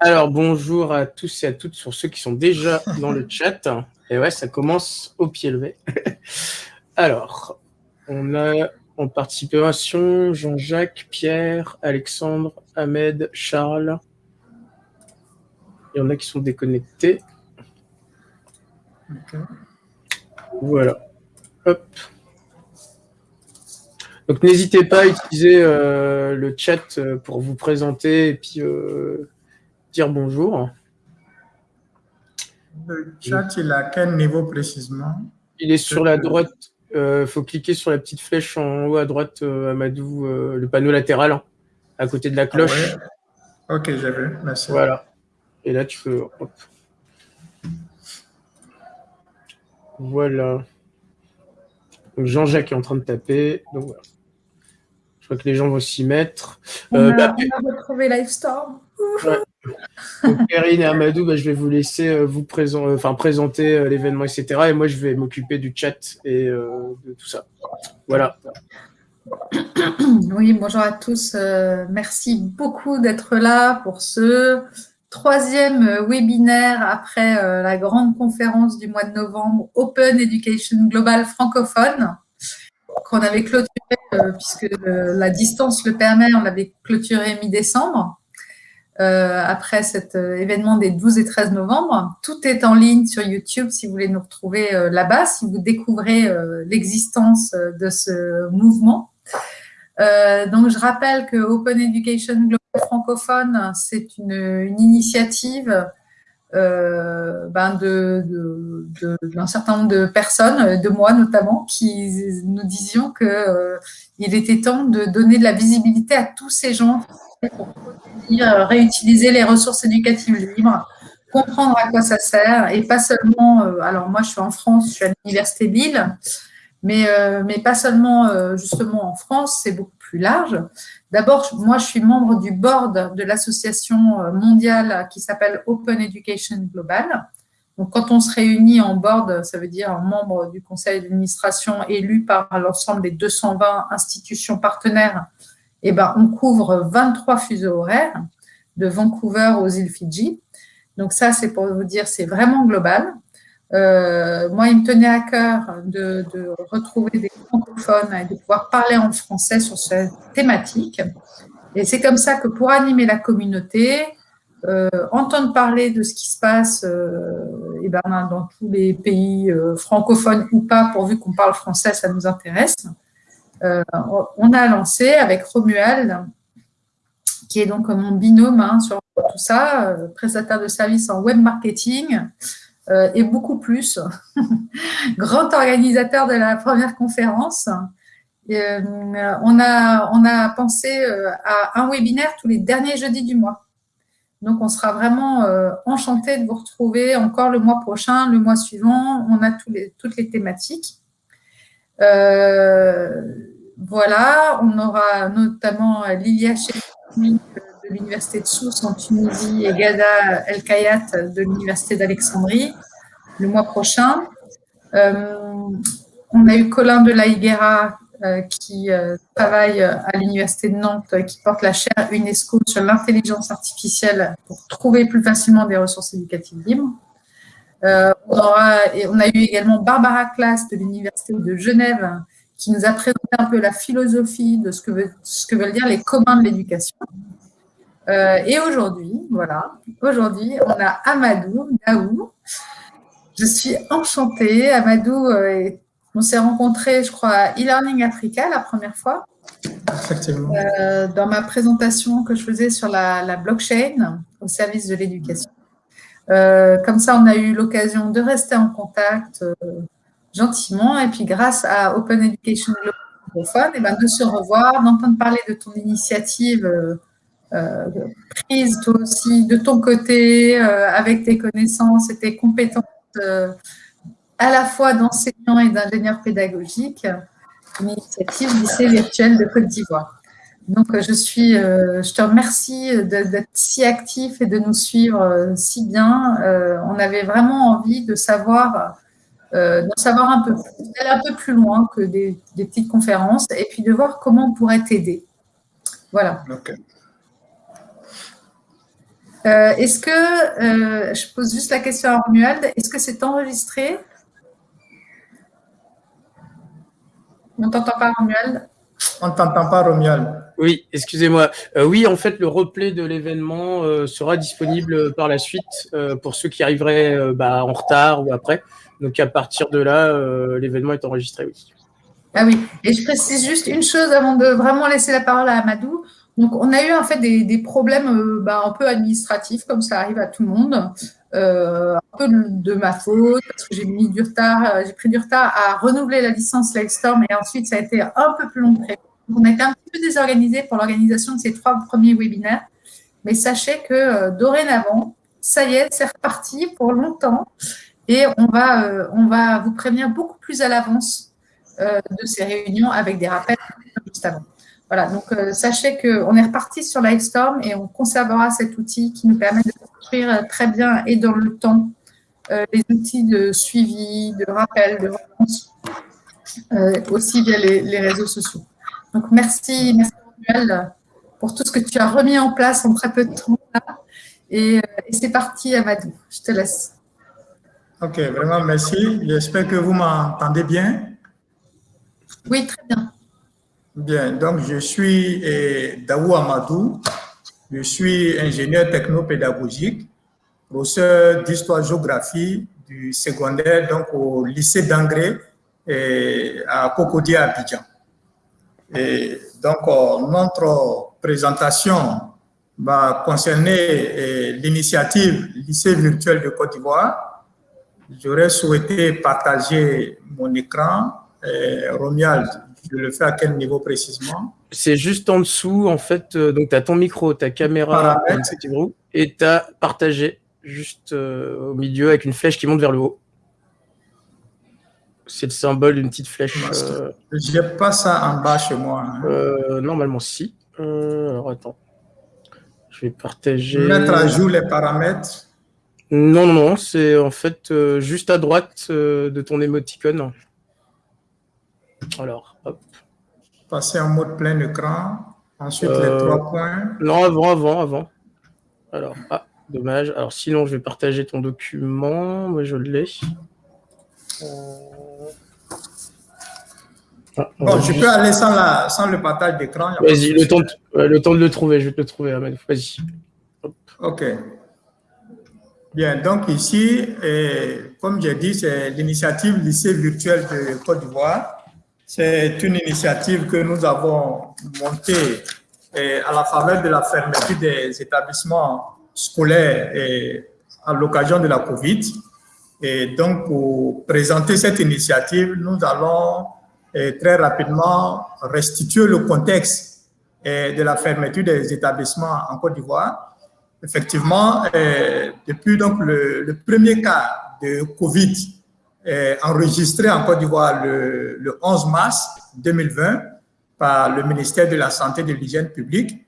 Alors, bonjour à tous et à toutes sur ceux qui sont déjà dans le chat. Et ouais, ça commence au pied levé. Alors, on a en participation Jean-Jacques, Pierre, Alexandre, Ahmed, Charles. Il y en a qui sont déconnectés. Voilà. Hop. Donc n'hésitez pas à utiliser euh, le chat euh, pour vous présenter et puis euh, dire bonjour. Le chat, il est à quel niveau précisément? Il est sur la droite. Il faut cliquer sur la petite flèche en haut à droite, Amadou, le panneau latéral, hein, à côté de la cloche. Ah ok, j'ai vu, merci. Voilà. Et là, tu peux... Voilà. Jean-Jacques est en train de taper. Donc voilà. Je crois que les gens vont s'y mettre. On, euh, a, bah, retrouvé Livestorm. Perrine et Amadou, bah, je vais vous laisser euh, vous présent, euh, enfin, présenter l'événement, etc. Et moi, je vais m'occuper du chat et de tout ça. Voilà. Oui, bonjour à tous. merci beaucoup d'être là pour ce troisième webinaire après la grande conférence du mois de novembre Open Education Global francophone qu'on avait clôturé, euh, puisque euh, la distance le permet, on l'avait clôturé mi-décembre, euh, après cet événement des 12 et 13 novembre. Tout est en ligne sur YouTube si vous voulez nous retrouver là-bas, si vous découvrez l'existence de ce mouvement. donc, je rappelle que Open Education Global francophone, c'est une, une, initiative euh, ben de, d'un certain nombre de personnes, de moi notamment, qui nous disions qu'il euh, il était temps de donner de la visibilité à tous ces gens pour réutiliser les ressources éducatives libres, comprendre à quoi ça sert, et pas seulement, euh, alors moi je suis en France, je suis à l'Université Lille, mais, mais pas seulement justement en France, c'est beaucoup plus large. D'abord, moi, je suis membre du board de l'association euh, mondiale qui s'appelle Open Education Global. Donc, quand on se réunit en board, ça veut dire un membre du conseil d'administration élu par l'ensemble des 220 institutions partenaires, eh ben, on couvre 23 fuseaux horaires, de Vancouver aux îles Fidji. Donc ça, c'est pour vous dire, c'est vraiment global. Euh, moi, il me tenait à cœur de, retrouver des francophones et de pouvoir parler en français sur cette thématique. Et c'est comme ça que pour animer la communauté, euh, entendre parler de ce qui se passe euh, et ben, dans tous les pays francophones ou pas, pourvu qu'on parle français, ça nous intéresse. on a lancé avec Romuald, qui est donc mon binôme hein, sur tout ça, prestataire de services en web marketing, euh, et beaucoup plus. Grand organisateur de la première conférence. Euh, on, a, on a pensé euh, à un webinaire tous les derniers jeudis du mois. Donc, on sera vraiment enchanté de vous retrouver encore le mois prochain, le mois suivant. On a tous les, toutes les thématiques. voilà, on aura notamment Lilia Chefini de l'Université de Sousse en Tunisie et Gada El Kayat de l'Université d'Alexandrie le mois prochain. Euh, on a eu Colin de la Higuera euh, qui euh, travaille à l'Université de Nantes, qui porte la chaire UNESCO sur l'intelligence artificielle pour trouver plus facilement des ressources éducatives libres. on, a eu également Barbara Class de l'Université de Genève qui nous a présenté un peu la philosophie de ce que, ce que veulent dire les communs de l'éducation. Euh, et aujourd'hui, voilà, aujourd'hui, on a Amadou Daou. Je suis enchantée. Amadou, euh, on s'est rencontrés, je crois, à e-learning Africa la première fois. Effectivement. Euh, dans ma présentation que je faisais sur la, la blockchain au service de l'éducation. comme ça, on a eu l'occasion de rester en contact gentiment. Et puis, grâce à Open Education Global, eh ben, de se revoir, d'entendre parler de ton initiative prise toi aussi de ton côté, euh, avec tes connaissances et tes compétences euh, à la fois d'enseignant et d'ingénieur pédagogique, une initiative lycée virtuel de Côte d'Ivoire. Donc, je, suis, je te remercie d'être si actif et de nous suivre si bien. on avait vraiment envie de savoir euh, d'en savoir un peu un peu plus loin que des, petites conférences et puis de voir comment on pourrait t'aider. Voilà. Euh, est-ce que, euh, je pose juste la question à Romuald, est-ce que c'est enregistré? On ne t'entend pas, Romuald? On ne t'entend pas, Romuald. Oui, excusez-moi. Euh, oui, en fait, le replay de l'événement euh, sera disponible par la suite euh, pour ceux qui arriveraient bah, en retard ou après. Donc, à partir de là, l'événement est enregistré, oui. Ah oui, et je précise juste une chose avant de vraiment laisser la parole à Amadou. Donc, on a eu en fait des, problèmes bah, un peu administratifs, comme ça arrive à tout le monde. un peu de ma faute, parce que j'ai mis du retard, j'ai pris du retard à renouveler la licence Livestorm et ensuite ça a été un peu plus long que prévu. On a été un peu désorganisé pour l'organisation de ces trois premiers webinaires, mais sachez que euh, dorénavant, ça y est, c'est reparti pour longtemps et on va, euh, on va vous prévenir beaucoup plus à l'avance euh, de ces réunions avec des rappels juste avant. Voilà, donc sachez qu'on est reparti sur Livestorm et on conservera cet outil qui nous permet de construire très bien et dans le temps les outils de suivi, de rappel, de réponse, aussi via les réseaux sociaux. Donc, merci, merci Manuel, pour tout ce que tu as remis en place en très peu de temps. Et, euh, et c'est parti, Amadou. Je te laisse. Ok, vraiment merci. J'espère que vous m'entendez bien. Oui, très bien. Bien, donc je suis eh, Daou Amadou. Je suis ingénieur technopédagogique, professeur d'histoire-géographie du secondaire donc au lycée d'Angré eh, à Cocody à Abidjan. Et donc, euh, notre présentation va concerner euh, l'initiative Lycée virtuel de Côte d'Ivoire. J'aurais souhaité partager mon écran. Euh, Romuald, je le fais à quel niveau précisément C'est juste en dessous, en fait. donc, tu as ton micro, ta caméra et tu as partagé juste au milieu avec une flèche qui monte vers le haut. C'est le symbole d'une petite flèche. Euh... J'ai pas ça en bas chez moi. Hein. Euh, normalement, si. Euh, alors, attends. Je vais partager. Mettre à jour les paramètres. Non, non, c'est en fait euh, juste à droite de ton émoticône. Alors, hop. Passer en mode plein écran. Ensuite, les trois points. Non, avant, avant, avant. Alors, ah, dommage. Alors, sinon, je vais partager ton document. Moi, je l'ai. Ah, bon, je peux aller sans, la, sans le partage d'écran. Vas-y, le, temps de, le temps de le trouver, je vais te le trouver, Ahmed. Vas-y. OK. Bien, donc ici, comme j'ai dit, c'est l'initiative lycée virtuel de Côte d'Ivoire. C'est une initiative que nous avons montée à la faveur de la fermeture des établissements scolaires et à l'occasion de la COVID. Et donc, pour présenter cette initiative, nous allons très rapidement restituer le contexte de la fermeture des établissements en Côte d'Ivoire. Effectivement, depuis donc le, premier cas de Covid enregistré en Côte d'Ivoire le, le 11 mars 2020 par le ministère de la Santé et de l'Hygiène publique,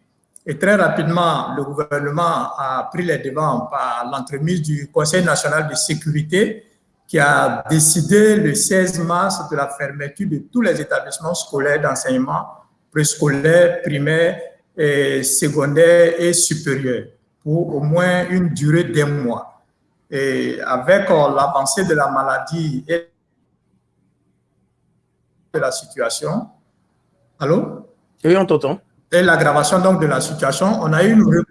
et très rapidement, le gouvernement a pris les devants par l'entremise du Conseil national de sécurité qui a décidé le 16 mars de la fermeture de tous les établissements scolaires d'enseignement préscolaire, primaire, et secondaire et supérieur pour au moins une durée d'un mois. Et avec euh, l'avancée de la maladie et de la situation, allô? Oui, on t'entend. Et l'aggravation donc de la situation, on a eu, une,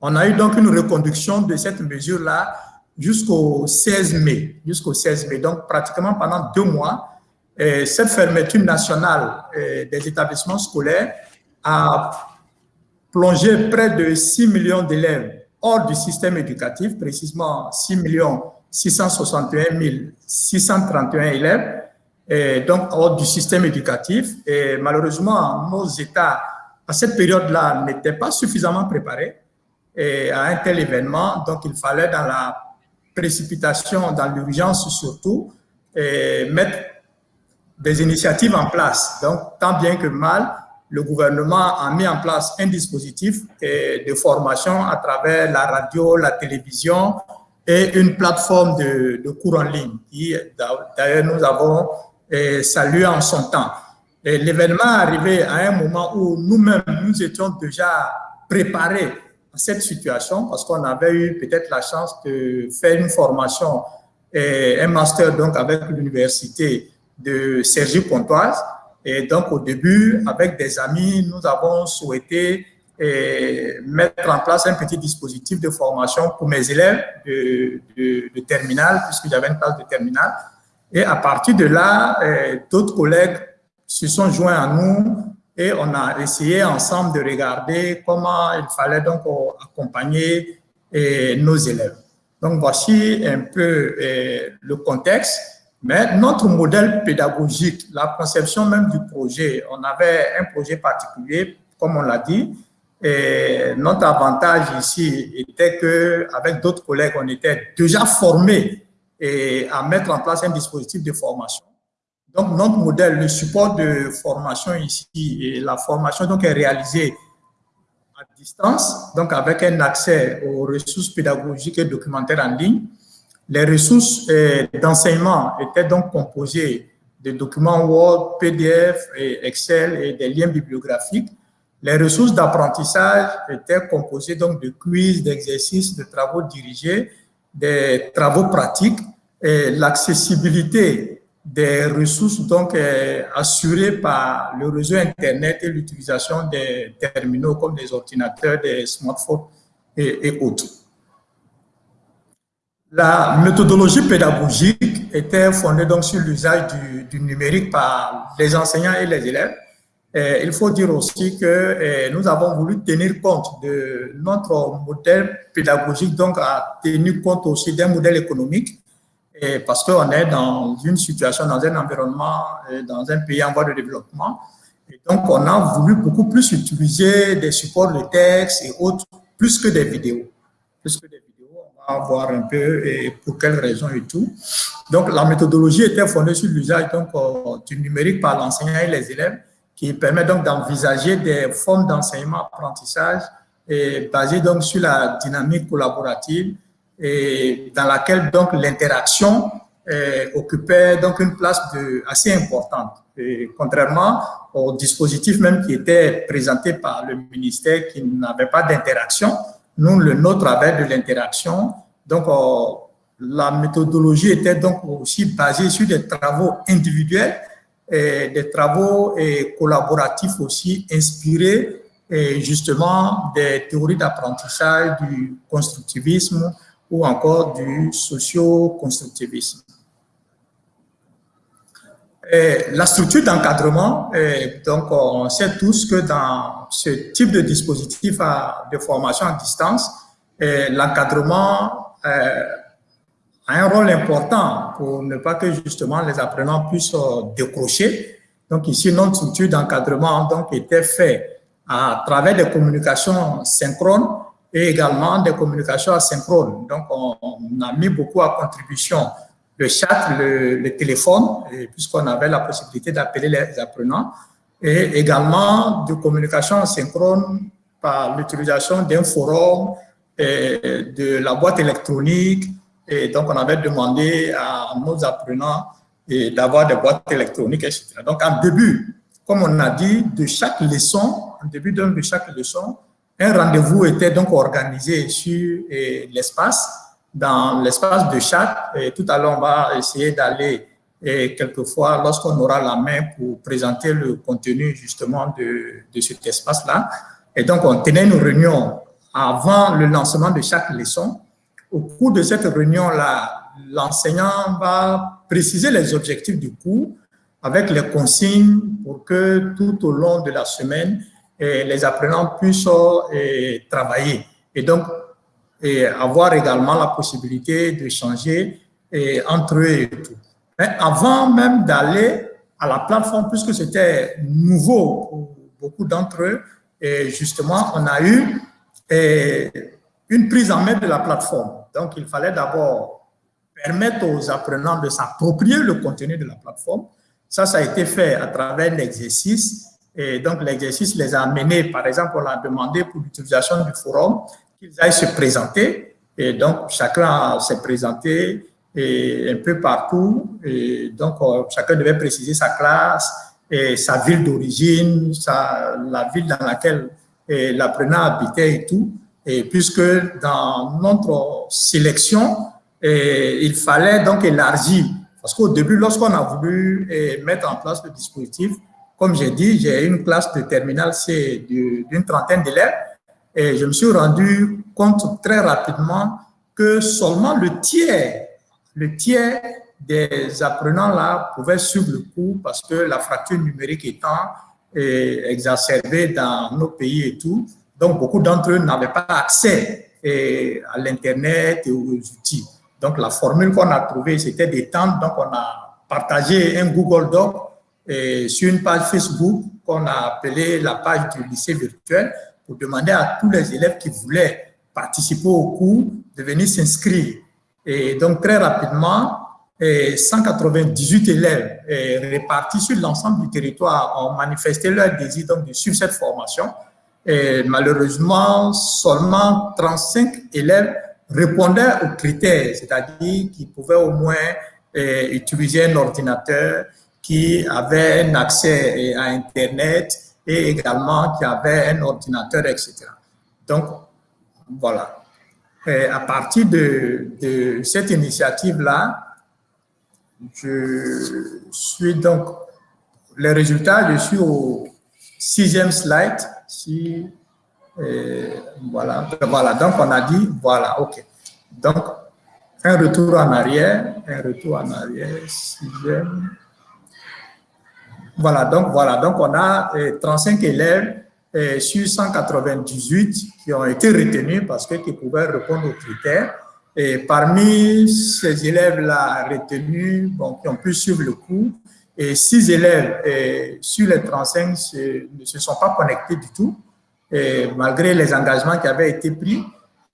on a eu donc une reconduction de cette mesure-là jusqu'au 16 mai, jusqu'au 16 mai. Donc, pratiquement pendant deux mois, cette fermeture nationale des établissements scolaires a plongé près de 6 millions d'élèves hors du système éducatif, précisément 6 661 631 élèves, et donc hors du système éducatif. Et malheureusement, nos États, à cette période-là, n'étaient pas suffisamment préparés à un tel événement. Donc, il fallait dans la précipitation, dans l'urgence surtout, et mettre des initiatives en place. Donc, tant bien que mal, le gouvernement a mis en place un dispositif de formation à travers la radio, la télévision, et une plateforme de, cours en ligne d'ailleurs, nous avons eh, salué en son temps. L'événement arrivé à un moment où nous-mêmes, nous étions déjà préparés à cette situation parce qu'on avait eu peut-être la chance de faire une formation, et un master donc avec l'université de Sergi-Pontoise. Et donc, au début, avec des amis, nous avons souhaité et mettre en place un petit dispositif de formation pour mes élèves de, de, de terminale, puisque j'avais une classe de terminale. Et à partir de là, euh, d'autres collègues se sont joints à nous et on a essayé ensemble de regarder comment il fallait donc accompagner euh, nos élèves. Donc voici un peu le contexte. Mais notre modèle pédagogique, la conception même du projet, on avait un projet particulier, comme on l'a dit, et notre avantage ici était que, avec d'autres collègues, on était déjà formés et à mettre en place un dispositif de formation. Donc, notre modèle, le support de formation ici, et la formation donc est réalisée à distance, donc avec un accès aux ressources pédagogiques et documentaires en ligne. Les ressources euh, d'enseignement étaient donc composées de documents Word, PDF, et Excel et des liens bibliographiques les ressources d'apprentissage étaient composées donc de quiz, d'exercices, de travaux dirigés, des travaux pratiques l'accessibilité des ressources donc est assurée par le réseau Internet et l'utilisation des terminaux comme des ordinateurs, des smartphones et, autres. La méthodologie pédagogique était fondée donc sur l'usage du, numérique par les enseignants et les élèves il faut dire aussi que euh, nous avons voulu tenir compte de notre modèle pédagogique, donc à tenir compte aussi d'un modèle économique, et parce qu'on est dans une situation, dans un environnement, euh, dans un pays en voie de développement. Et donc, on a voulu beaucoup plus utiliser des supports de texte et autres, plus que des vidéos. Voir un peu et pour quelles raisons et tout. Donc, la méthodologie était fondée sur l'usage du numérique par l'enseignant et les élèves qui permet donc d'envisager des formes d'enseignement-apprentissage basées donc sur la dynamique collaborative et dans laquelle donc l'interaction euh, occupait donc une place de, assez importante. Contrairement au dispositif même qui était présenté par le ministère qui n'avait pas d'interaction, nous, le nôtre avait de l'interaction. Donc, euh, la méthodologie était donc aussi basée sur des travaux individuels et des travaux et collaboratifs aussi inspirés et justement des théories d'apprentissage du constructivisme ou encore du socio-constructivisme. La structure d'encadrement, donc on sait tous que dans ce type de dispositif de formation à distance, l'encadrement euh, a un rôle important pour ne pas que justement les apprenants puissent euh, décrocher. Donc ici, notre structure d'encadrement donc était faite à travers des communications synchrones et également des communications asynchrones. Donc on, a mis beaucoup à contribution le chat, le, téléphone, puisqu'on avait la possibilité d'appeler les apprenants, et également de communication asynchrone par l'utilisation d'un forum, de la boîte électronique, et donc, on avait demandé à nos apprenants d'avoir des boîtes électroniques, etc. Donc, en début, comme on a dit, de chaque leçon, en début de chaque leçon, un rendez-vous était donc organisé sur l'espace, dans l'espace de chat. Et tout à l'heure, on va essayer d'aller quelquefois, lorsqu'on aura la main pour présenter le contenu justement de, de cet espace-là. Et donc, on tenait une réunion avant le lancement de chaque leçon au cours de cette réunion-là, l'enseignant va préciser les objectifs du cours avec les consignes pour que tout au long de la semaine, les apprenants puissent travailler et donc et avoir également la possibilité de changer eh, entre eux et tout. Mais avant même d'aller à la plateforme, puisque c'était nouveau pour beaucoup d'entre eux, et justement, on a eu une prise en main de la plateforme. Donc, il fallait d'abord permettre aux apprenants de s'approprier le contenu de la plateforme. Ça, ça a été fait à travers l'exercice. Et donc, l'exercice les a amenés, par exemple, on a demandé pour l'utilisation du forum qu'ils aillent se présenter Et donc, chacun s'est présenté et un peu partout. Et donc, euh, chacun devait préciser sa classe et sa ville d'origine, la ville dans laquelle l'apprenant habitait et tout. Et puisque dans notre sélection, il fallait donc élargir. Parce qu'au début, lorsqu'on a voulu mettre en place le dispositif, comme j'ai dit, j'ai une classe de terminale C d'une trentaine d'élèves et je me suis rendu compte très rapidement que seulement le tiers, le tiers des apprenants là pouvaient suivre le cours parce que la fracture numérique étant eh, exacerbée dans nos pays et tout, donc beaucoup d'entre eux n'avaient pas accès eh, à l'Internet et aux outils. Donc la formule qu'on a trouvée, c'était temps, donc on a partagé un Google Doc et sur une page Facebook qu'on a appelée la page du lycée virtuel pour demander à tous les élèves qui voulaient participer au cours de venir s'inscrire. Et donc, très rapidement, 198 élèves répartis sur l'ensemble du territoire ont manifesté leur désir de suivre cette formation. Malheureusement, seulement 35 élèves répondaient aux critères, c'est-à-dire qu'ils pouvaient au moins utiliser un ordinateur, qui avait un accès à Internet et également qui avait un ordinateur, etc. Donc, voilà. à partir de, cette initiative-là, je suis donc, les résultats, je suis au sixième slide. Voilà, voilà, donc on a dit, voilà, ok. Donc, un retour en arrière, un retour en arrière, sixième. Voilà, donc voilà, donc on a 35 eh, élèves eh, sur 198 qui ont été retenus parce que qui pouvaient répondre aux critères. Et parmi ces élèves-là retenus, bon, qui ont pu suivre le cours, et six élèves eh, sur les 35 ne se sont pas connectés du tout, malgré les engagements qui avaient été pris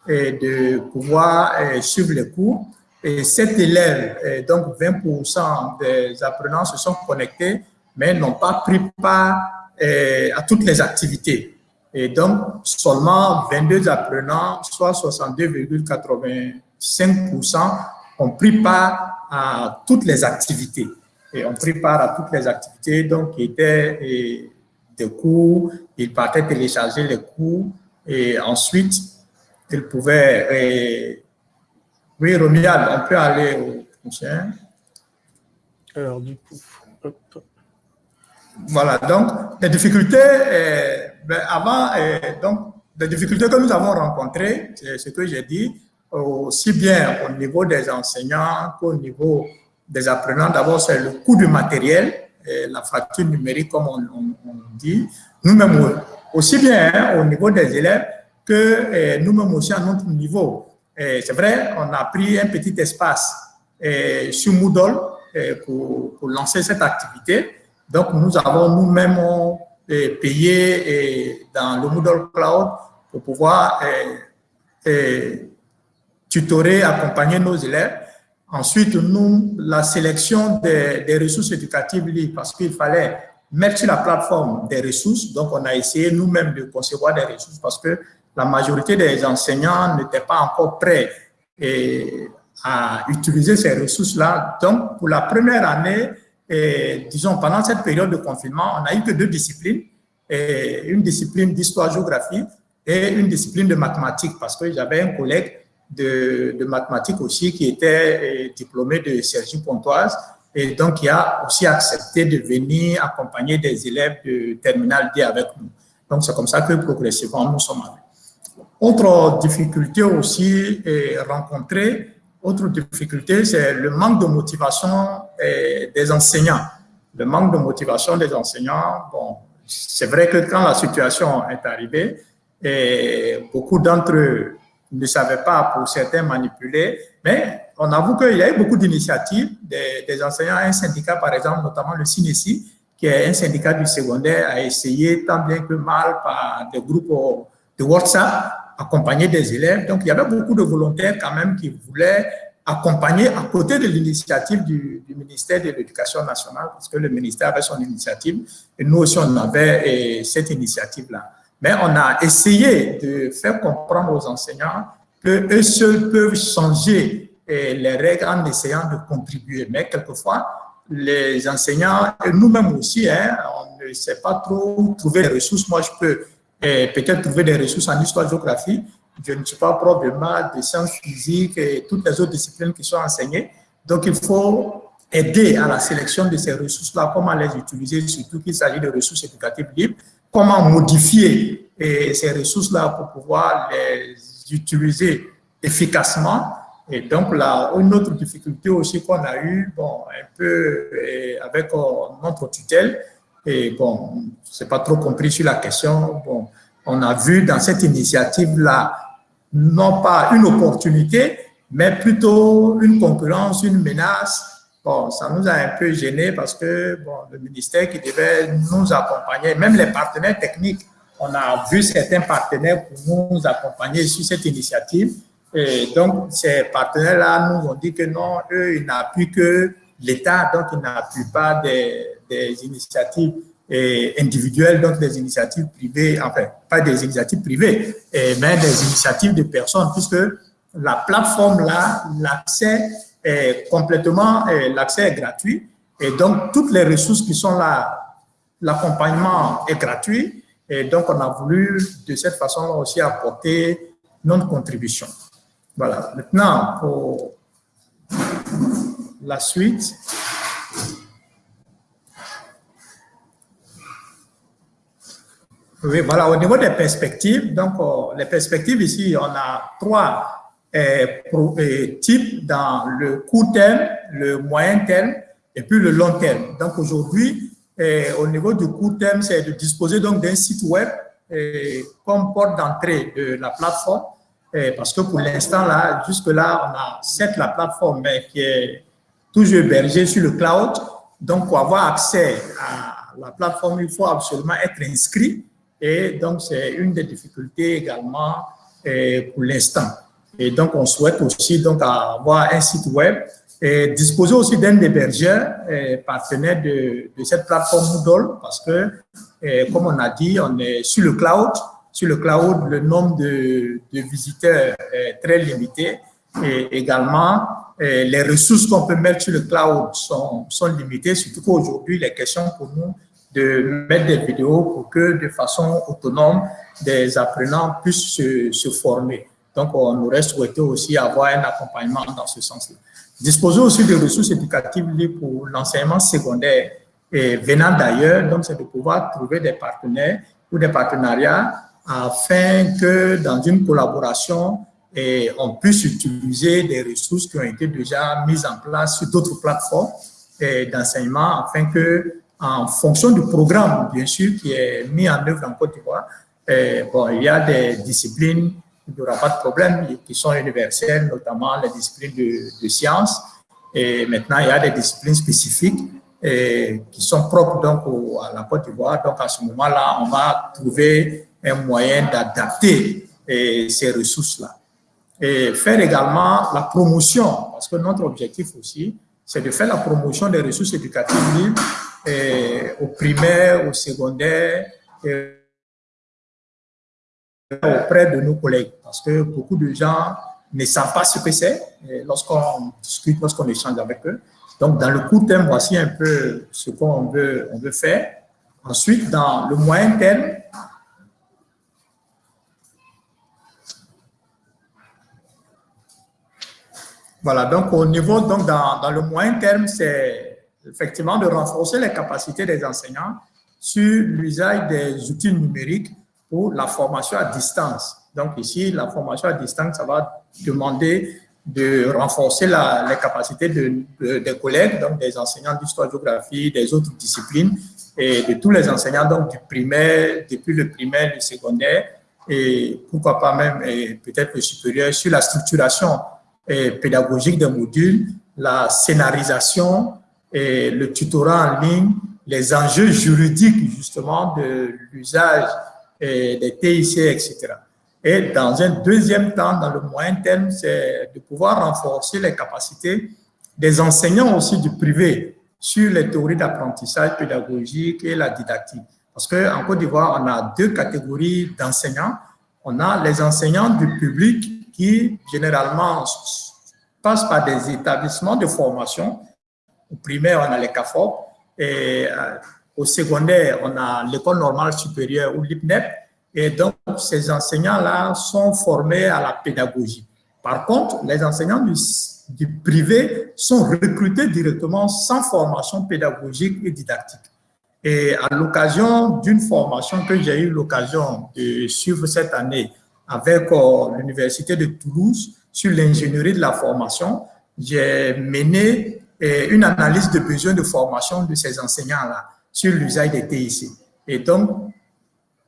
de pouvoir suivre les cours. Et sept élèves, donc 20% des apprenants se sont connectés mais n'ont pas pris part euh, à toutes les activités. Et donc, seulement 22 apprenants, soit 62,85%, ont pris part à toutes les activités. Et ont pris part à toutes les activités, donc, qui étaient euh, des cours, ils partaient télécharger les cours, et ensuite, ils pouvaient... Euh, oui, Romuald, on peut aller au prochain. Alors, du coup, hop. Voilà, donc les difficultés, euh, ben, avant, euh, donc les difficultés que nous avons rencontrées, c'est ce que j'ai dit, aussi bien au niveau des enseignants qu'au niveau des apprenants. D'abord, c'est le coût du matériel, la fracture numérique, comme on, dit. Nous-mêmes, aussi bien hein, au niveau des élèves que euh, nous-mêmes aussi à notre niveau. C'est vrai, on a pris un petit espace sur Moodle pour, pour lancer cette activité. Donc, nous avons nous-mêmes euh, payé euh, dans le Moodle Cloud pour pouvoir euh, tutorer, accompagner nos élèves. Ensuite, nous, la sélection des, ressources éducatives libres, parce qu'il fallait mettre sur la plateforme des ressources. Donc, on a essayé nous-mêmes de concevoir des ressources parce que la majorité des enseignants n'étaient pas encore prêts à utiliser ces ressources-là. Donc, pour la première année, et, disons, pendant cette période de confinement, on n'a eu que deux disciplines, une discipline d'histoire-géographie et une discipline de mathématiques, parce que j'avais un collègue de, de, mathématiques aussi qui était diplômé de Sergi Pontoise, et donc qui a aussi accepté de venir accompagner des élèves de terminale D avec nous. Donc, c'est comme ça que progressivement, nous sommes avec. Autre difficulté aussi rencontrée, autre difficulté, c'est le manque de motivation eh, des enseignants. Le manque de motivation des enseignants, bon, c'est vrai que quand la situation est arrivée, eh, beaucoup d'entre eux ne savaient pas, pour certains, manipuler, mais on avoue qu'il y a eu beaucoup d'initiatives des, enseignants. Un syndicat, par exemple, notamment le CINESI, qui est un syndicat du secondaire, a essayé tant bien que mal par des groupes de WhatsApp accompagner des élèves. Donc, il y avait beaucoup de volontaires quand même qui voulaient accompagner à côté de l'initiative du, ministère de l'Éducation nationale, parce que le ministère avait son initiative, et nous aussi, on avait cette initiative-là. Mais on a essayé de faire comprendre aux enseignants qu'eux seuls peuvent changer les règles en essayant de contribuer. Mais quelquefois, les enseignants, nous-mêmes aussi, hein, on ne sait pas trop trouver des ressources. Moi, je peux peut-être trouver des ressources en histoire-géographie. Je ne suis pas prof de maths, de sciences physiques et toutes les autres disciplines qui sont enseignées. Donc, il faut aider à la sélection de ces ressources-là, comment les utiliser, surtout qu'il s'agit de ressources éducatives libres, comment modifier ces ressources-là pour pouvoir les utiliser efficacement. Et donc, là, une autre difficulté aussi qu'on a eu, bon, un peu avec euh, notre tutelle, et bon, c'est pas trop compris sur la question, bon, on a vu dans cette initiative-là, non pas une opportunité, mais plutôt une concurrence, une menace. Bon, ça nous a un peu gêné parce que bon, le ministère qui devait nous accompagner, même les partenaires techniques, on a vu certains partenaires pour nous accompagner sur cette initiative. Et donc, ces partenaires-là nous ont dit que non, eux, ils n'appuient que l'État, donc n'appuient pas des, des initiatives individuelles, donc des initiatives privées, enfin, pas des initiatives privées, mais des initiatives de personnes, puisque la plateforme là, l'accès est complètement, l'accès est gratuit. Et donc, toutes les ressources qui sont là, l'accompagnement est gratuit. Et donc, on a voulu de cette façon aussi apporter notre contribution. Voilà. Maintenant, pour la suite. Oui, voilà, au niveau des perspectives, donc euh, les perspectives ici, on a trois euh, euh, types dans le court terme, le moyen terme et puis le long terme. Donc aujourd'hui, au niveau du court terme, c'est de disposer donc d'un site web comme porte d'entrée de la plateforme, parce que pour l'instant, là, jusque-là, on a certes la plateforme, mais qui est toujours hébergée sur le cloud. Donc, pour avoir accès à la plateforme, il faut absolument être inscrit et donc, c'est une des difficultés également euh, pour l'instant. Et donc, on souhaite aussi donc avoir un site web et disposer aussi d'un hébergeur euh, partenaire de, cette plateforme Moodle parce que, euh, comme on a dit, on est sur le cloud. Sur le cloud, le nombre de visiteurs est très limité et également, les ressources qu'on peut mettre sur le cloud sont, limitées, surtout qu'aujourd'hui, les questions pour nous de mettre des vidéos pour que de façon autonome, des apprenants puissent se, former. Donc, on aurait souhaité aussi avoir un accompagnement dans ce sens-là. Disposer aussi de ressources éducatives pour l'enseignement secondaire et venant d'ailleurs, donc c'est de pouvoir trouver des partenaires ou des partenariats afin que dans une collaboration, et on puisse utiliser des ressources qui ont été déjà mises en place sur d'autres plateformes d'enseignement afin que en fonction du programme, bien sûr, qui est mis en œuvre en Côte d'Ivoire. Bon, il y a des disciplines, il n'y aura pas de problème, qui sont universelles, notamment les disciplines de, sciences. Et maintenant, il y a des disciplines spécifiques qui sont propres donc à la Côte d'Ivoire. Donc, à ce moment-là, on va trouver un moyen d'adapter ces ressources-là. Et faire également la promotion, parce que notre objectif aussi, c'est de faire la promotion des ressources éducatives libres au primaire, au secondaire, auprès de nos collègues. Parce que beaucoup de gens ne savent pas ce que c'est lorsqu'on discute, lorsqu'on échange avec eux. Donc, dans le court terme, voici un peu ce qu'on veut, on veut faire. Ensuite, dans le moyen terme, voilà, donc au niveau, donc dans, le moyen terme, c'est effectivement de renforcer les capacités des enseignants sur l'usage des outils numériques pour la formation à distance. Donc ici, la formation à distance, ça va demander de renforcer les capacités de, des collègues, donc des enseignants d'histoire-géographie, des autres disciplines, et de tous les enseignants, donc du primaire, depuis le primaire, le secondaire, et pourquoi pas même peut-être le supérieur, sur la structuration pédagogique des modules, la scénarisation, et le tutorat en ligne, les enjeux juridiques justement de l'usage des TIC, etc. Et dans un deuxième temps, dans le moyen terme, c'est de pouvoir renforcer les capacités des enseignants aussi du privé sur les théories d'apprentissage pédagogique et la didactique. Parce qu'en Côte d'Ivoire, on a deux catégories d'enseignants. On a les enseignants du public qui généralement passent par des établissements de formation. Au primaire, on a les CAFOP et euh, au secondaire, on a l'école normale supérieure ou l'IPNEP. Et donc, ces enseignants-là sont formés à la pédagogie. Par contre, les enseignants du, du privé sont recrutés directement sans formation pédagogique et didactique. Et à l'occasion d'une formation que j'ai eu l'occasion de suivre cette année avec euh, l'Université de Toulouse sur l'ingénierie de la formation, j'ai mené euh, une analyse de besoins de formation de ces enseignants-là sur l'usage des TIC. Et donc,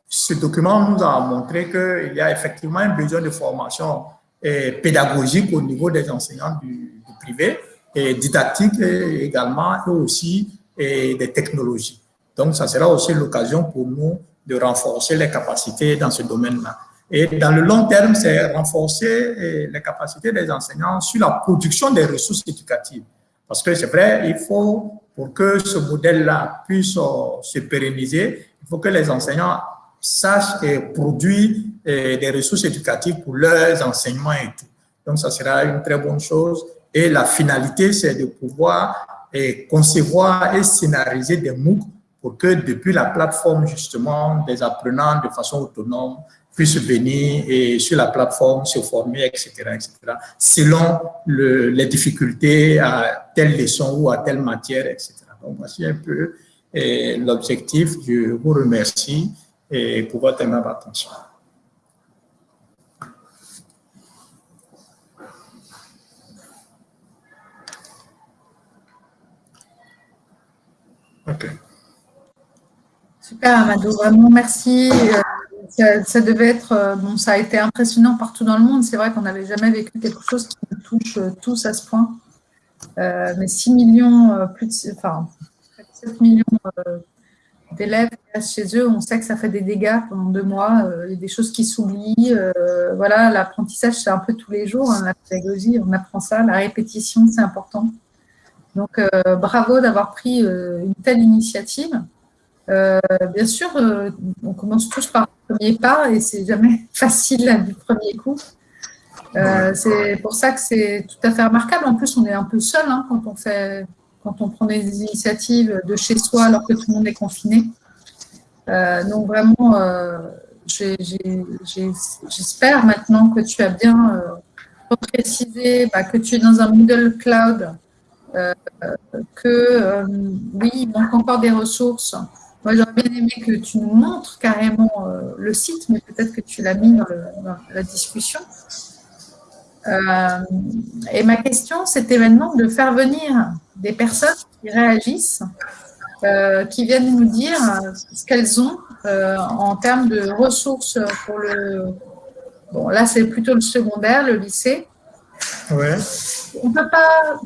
ce document nous a montré qu'il y a effectivement un besoin de formation euh, pédagogique au niveau des enseignants du, privé, et didactique également, et aussi des technologies. Donc, ça sera aussi l'occasion pour nous de renforcer les capacités dans ce domaine-là. Et dans le long terme, c'est renforcer les capacités des enseignants sur la production des ressources éducatives. Parce que c'est vrai, il faut, pour que ce modèle-là puisse euh, se pérenniser, il faut que les enseignants sachent et produisent des ressources éducatives pour leurs enseignements et tout. Donc, ça sera une très bonne chose. Et la finalité, c'est de pouvoir concevoir et scénariser des MOOC pour que depuis la plateforme, justement, des apprenants de façon autonome puissent venir et sur la plateforme se former, etc., etc., selon le, les difficultés à telle leçon ou à telle matière, etc. Donc, voici un peu l'objectif. Je vous remercie et pour votre aimable attention. OK. Super, Amadou, vraiment merci. Euh, ça, devait être, euh, bon, ça a été impressionnant partout dans le monde. C'est vrai qu'on n'avait jamais vécu quelque chose qui nous touche euh, tous à ce point. mais 6 millions, plus de, enfin, 7 millions d'élèves chez eux, on sait que ça fait des dégâts pendant deux mois, des choses qui s'oublient. voilà, l'apprentissage, c'est un peu tous les jours, hein, la pédagogie, on apprend ça, la répétition, c'est important. Donc, bravo d'avoir pris une telle initiative. Euh, bien sûr, euh, on commence tous par premier pas et c'est jamais facile du premier coup. Euh, c'est pour ça que c'est tout à fait remarquable. En plus, on est un peu seul hein, quand on fait, quand on prend des initiatives de chez soi alors que tout le monde est confiné. donc vraiment, j'espère maintenant que tu as bien précisé bah, que tu es dans un Moodle Cloud, que oui, il manque encore des ressources moi, j'aurais bien aimé que tu nous montres carrément euh, le site, mais peut-être que tu l'as mis dans, la discussion. Euh, et ma question, c'était maintenant de faire venir des personnes qui réagissent, euh, qui viennent nous dire ce qu'elles ont en termes de ressources pour le... Bon, là, c'est plutôt le secondaire, le lycée. Ouais. On ne peut pas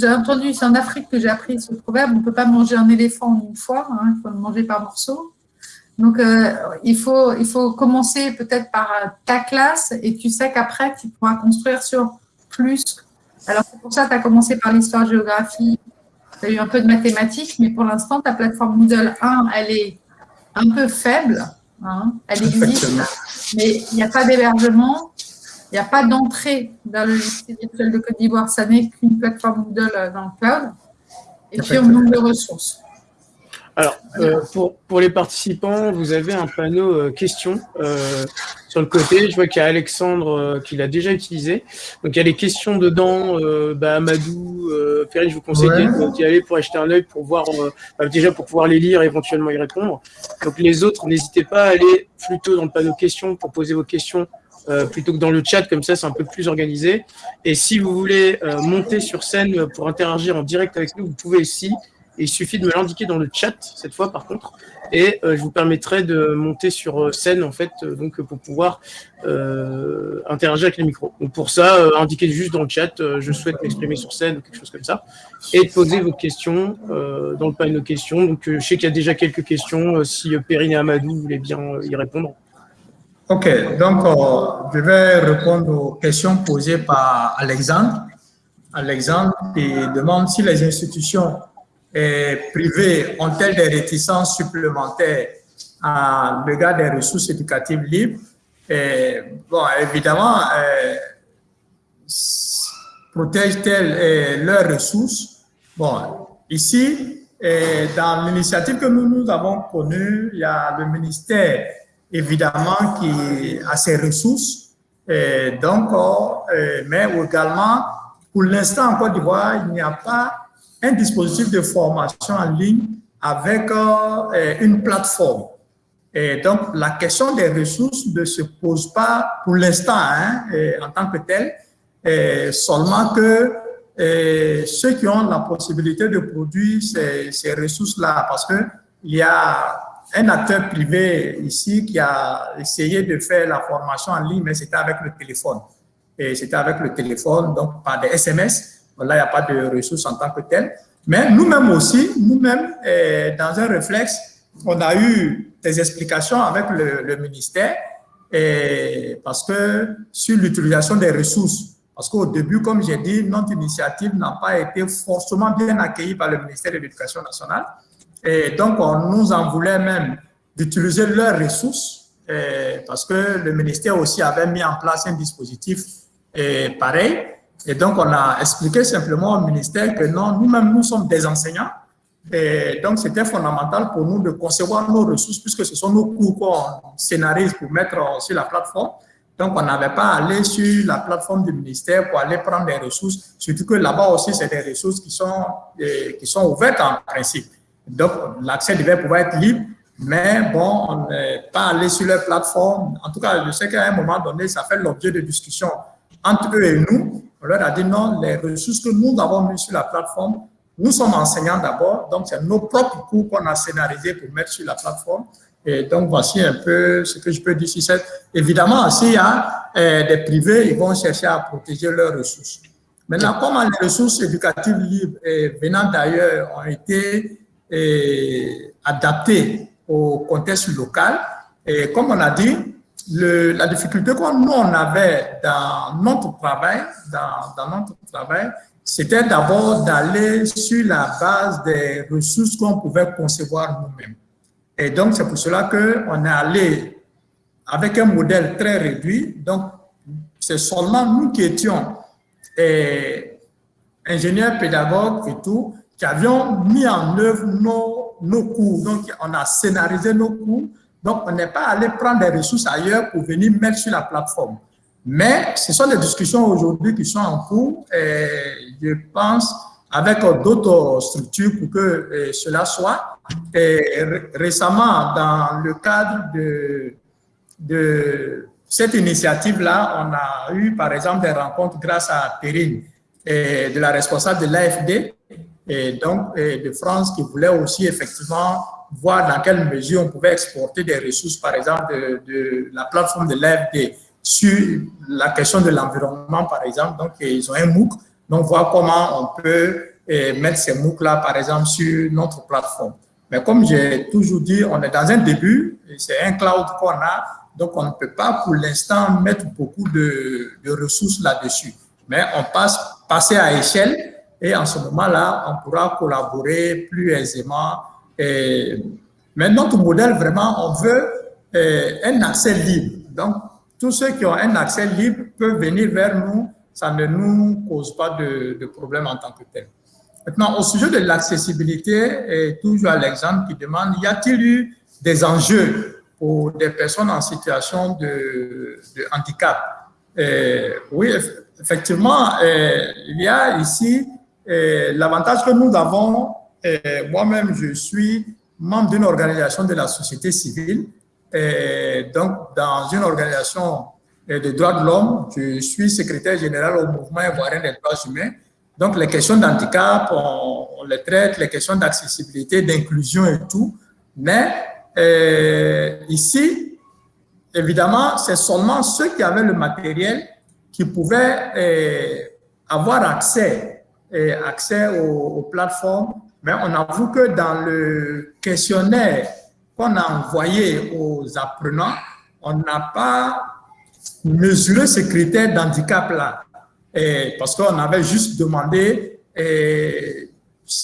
j'ai entendu, c'est en Afrique que j'ai appris ce proverbe, on ne peut pas manger un éléphant en une fois, hein, il faut le manger par morceaux. Donc, euh, il, faut, il faut commencer peut-être par euh, ta classe et tu sais qu'après, tu pourras construire sur plus. Alors, c'est pour ça que tu as commencé par l'histoire-géographie, tu as eu un peu de mathématiques, mais pour l'instant, ta plateforme Moodle 1, elle est un peu faible. Hein, elle existe, mais il n'y a pas d'hébergement. Il n'y a pas d'entrée dans le lycée virtuel de Côte d'Ivoire. Ça n'est qu'une plateforme Moodle euh, dans le cloud. Et puis, on manque de ressources. Alors, euh, pour, pour, les participants, vous avez un panneau euh, questions sur le côté. Je vois qu'il y a Alexandre qui l'a déjà utilisé. Donc, il y a les questions dedans. Bah, Amadou, Ferry, je vous conseille d'y aller pour acheter un œil pour voir, bah, déjà pour pouvoir les lire et éventuellement y répondre. Donc, les autres, n'hésitez pas à aller plutôt dans le panneau questions pour poser vos questions euh, plutôt que dans le chat, comme ça c'est un peu plus organisé. Et si vous voulez euh, monter sur scène pour interagir en direct avec nous, vous pouvez ici. il suffit de me l'indiquer dans le chat, cette fois par contre, et euh, je vous permettrai de monter sur scène en fait, donc pour pouvoir interagir avec les micros. Donc pour ça, indiquez juste dans le chat, je souhaite m'exprimer sur scène ou quelque chose comme ça, et poser vos questions dans le panneau questions. Donc je sais qu'il y a déjà quelques questions, si Perrine et Amadou voulaient bien y répondre. Ok, donc euh, je vais répondre aux questions posées par Alexandre. Alexandre qui demande si les institutions eh, privées ont-elles des réticences supplémentaires à l'égard des ressources éducatives libres? bon, évidemment, protègent-elles leurs ressources? Bon, ici, dans l'initiative que nous, nous avons connue, il y a le ministère, évidemment, qui a ses ressources. Et donc, mais également, pour l'instant, en Côte d'Ivoire, il n'y a pas un dispositif de formation en ligne avec euh, une plateforme. Et donc, la question des ressources ne se pose pas pour l'instant hein, en tant que tel, seulement que ceux qui ont la possibilité de produire ces, ces ressources-là, parce qu'il y a un acteur privé ici qui a essayé de faire la formation en ligne, mais c'était avec le téléphone. Et c'était avec le téléphone, donc par des SMS. Là, il n'y a pas de ressources en tant que tel. Mais nous-mêmes aussi, nous-mêmes, eh, dans un réflexe, on a eu des explications avec le, ministère eh, parce que sur l'utilisation des ressources, parce qu'au début, comme j'ai dit, notre initiative n'a pas été forcément bien accueillie par le ministère de l'Éducation nationale. Et donc, on nous en voulait même d'utiliser leurs ressources parce que le ministère aussi avait mis en place un dispositif pareil. Et donc, on a expliqué simplement au ministère que non, nous-mêmes, nous sommes des enseignants. Et donc, c'était fondamental pour nous de concevoir nos ressources puisque ce sont nos cours qu'on scénarise pour mettre sur la plateforme. Donc, on n'avait pas à aller sur la plateforme du ministère pour aller prendre des ressources, surtout que là-bas aussi, c'est des ressources qui sont, qui sont ouvertes en principe. Donc, l'accès devait pouvoir être libre, mais bon, on n'est pas allé sur leur plateforme. En tout cas, je sais qu'à un moment donné, ça fait l'objet de discussions entre eux et nous. On leur a dit non, les ressources que nous avons mises sur la plateforme, nous sommes enseignants d'abord, donc c'est nos propres cours qu'on a scénarisés pour mettre sur la plateforme. Et donc, voici un peu ce que je peux dire sur cette. Évidemment, s'il y a euh, des privés, ils vont chercher à protéger leurs ressources. Maintenant, comment les ressources éducatives libres et venant d'ailleurs ont été euh, adaptées au contexte local, et comme on a dit, la difficulté que nous, on avait dans notre travail, dans, dans notre travail, c'était d'abord d'aller sur la base des ressources qu'on pouvait concevoir nous-mêmes. Et donc, c'est pour cela qu'on est allé avec un modèle très réduit. Donc, c'est seulement nous qui étions et, ingénieurs, pédagogues et tout, qui avions mis en œuvre nos, nos cours. Donc, on a scénarisé nos cours donc, on n'est pas allé prendre des ressources ailleurs pour venir mettre sur la plateforme. Mais ce sont des discussions aujourd'hui qui sont en cours et je pense avec d'autres structures pour que euh, cela soit. Et récemment, dans le cadre de, de cette initiative-là, on a eu par exemple des rencontres grâce à Perrine, et de la responsable de l'AFD, et donc de France, qui voulait aussi effectivement voir dans quelle mesure on pouvait exporter des ressources, par exemple, de, la plateforme de l'AFD sur la question de l'environnement, par exemple. Donc, ils ont un MOOC. Donc, voir comment on peut eh, mettre ces MOOC-là, par exemple, sur notre plateforme. Mais comme j'ai toujours dit, on est dans un début, c'est un cloud qu'on a, donc on ne peut pas pour l'instant mettre beaucoup de, de ressources là-dessus. Mais on passe passer à échelle et en ce moment-là, on pourra collaborer plus aisément mais notre modèle, vraiment, on veut euh, un accès libre. Donc, tous ceux qui ont un accès libre peuvent venir vers nous. Ça ne nous cause pas de, problème en tant que tel. Maintenant, au sujet de l'accessibilité, et toujours Alexandre qui demande, y a-t-il eu des enjeux pour des personnes en situation de, de handicap? Oui, effectivement, il y a ici l'avantage que nous avons moi-même, je suis membre d'une organisation de la société civile. Donc, dans une organisation des droits de l'homme, je suis secrétaire général au mouvement ivoirien des droits humains. Donc, les questions d'handicap, on, les traite, les questions d'accessibilité, d'inclusion et tout. Mais ici, évidemment, c'est seulement ceux qui avaient le matériel qui pouvaient avoir accès, euh, accès aux, plateformes mais on avoue que dans le questionnaire qu'on a envoyé aux apprenants, on n'a pas mesuré ce critère d'handicap-là. Parce qu'on avait juste demandé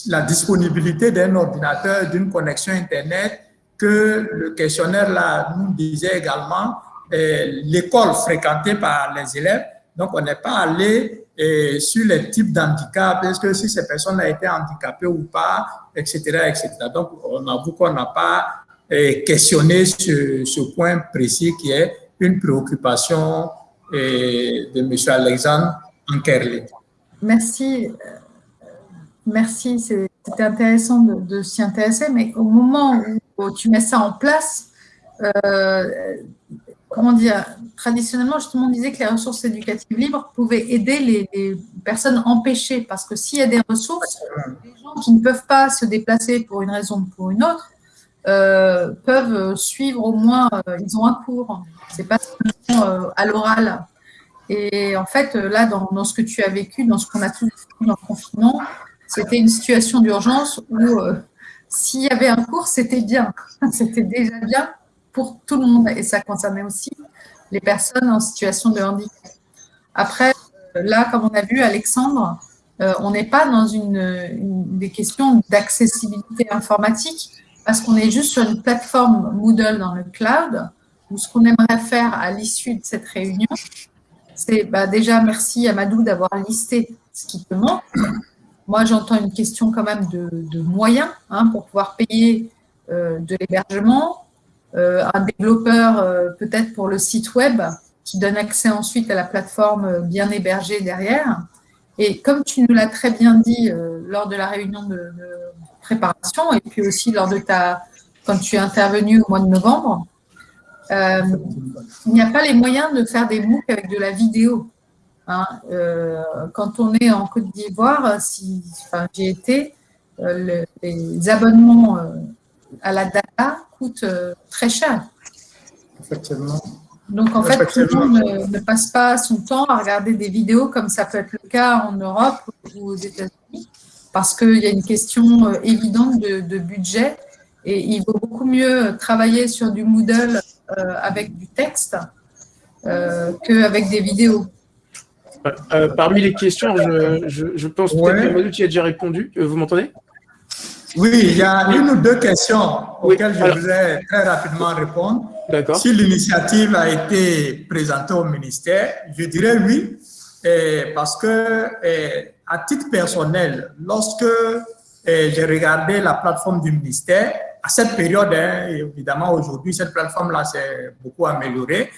la disponibilité d'un ordinateur, d'une connexion Internet, que le questionnaire là nous disait également, l'école fréquentée par les élèves. Donc, on n'est pas allé sur les types d'handicap, est-ce que si ces personnes ont été handicapées ou pas, etc., etc. Donc, on avoue qu'on n'a pas questionné ce, ce, point précis qui est une préoccupation de M. Alexandre Ankerle. Merci. Merci, c'était intéressant de, s'y intéresser, mais au moment où tu mets ça en place, euh, comment dire, traditionnellement, justement, on disait que les ressources éducatives libres pouvaient aider les, personnes empêchées, parce que s'il y a des ressources, les gens qui ne peuvent pas se déplacer pour une raison ou pour une autre, euh, peuvent suivre au moins, euh, ils ont un cours, c'est pas seulement à l'oral. Et en fait, là, dans, dans, ce que tu as vécu, dans ce qu'on a tous vécu dans le confinement, c'était une situation d'urgence où euh, s'il y avait un cours, c'était bien. C'était déjà bien pour tout le monde. Et ça concernait aussi les personnes en situation de handicap. Après, euh, là, comme on a vu, Alexandre, euh, on n'est pas dans une, des questions d'accessibilité informatique parce qu'on est juste sur une plateforme Moodle dans le cloud ce qu'on aimerait faire à l'issue de cette réunion, c'est bah, déjà merci à Madou d'avoir listé ce qui te manque, moi, j'entends une question quand même de, moyens hein, pour pouvoir payer euh, de l'hébergement, un développeur euh, peut-être pour le site web qui donne accès ensuite à la plateforme bien hébergée derrière. Et comme tu nous l'as très bien dit lors de la réunion de, préparation et puis aussi lors de ta, quand tu es intervenu au mois de novembre, il n'y a pas les moyens de faire des MOOC avec de la vidéo. Hein, euh, quand on est en Côte d'Ivoire, si, enfin, j'ai été, euh, les abonnements euh, à la data coûtent très cher. Effectivement. Donc, en fait, tout le monde ne, passe pas son temps à regarder des vidéos comme ça peut être le cas en Europe ou aux États-Unis, parce qu'il y a une question évidente de, de, budget et il vaut beaucoup mieux travailler sur du Moodle avec du texte qu'avec des vidéos. Euh, parmi les questions, je, pense peut-être que tu a déjà répondu. Euh, vous m'entendez? Oui, il y a une ou deux questions auxquelles je voudrais très rapidement répondre. D'accord. Si l'initiative a été présentée au ministère, je dirais oui, parce que à titre personnel, lorsque j'ai regardé la plateforme du ministère, à cette période, hein, évidemment aujourd'hui, cette plateforme-là s'est beaucoup améliorée,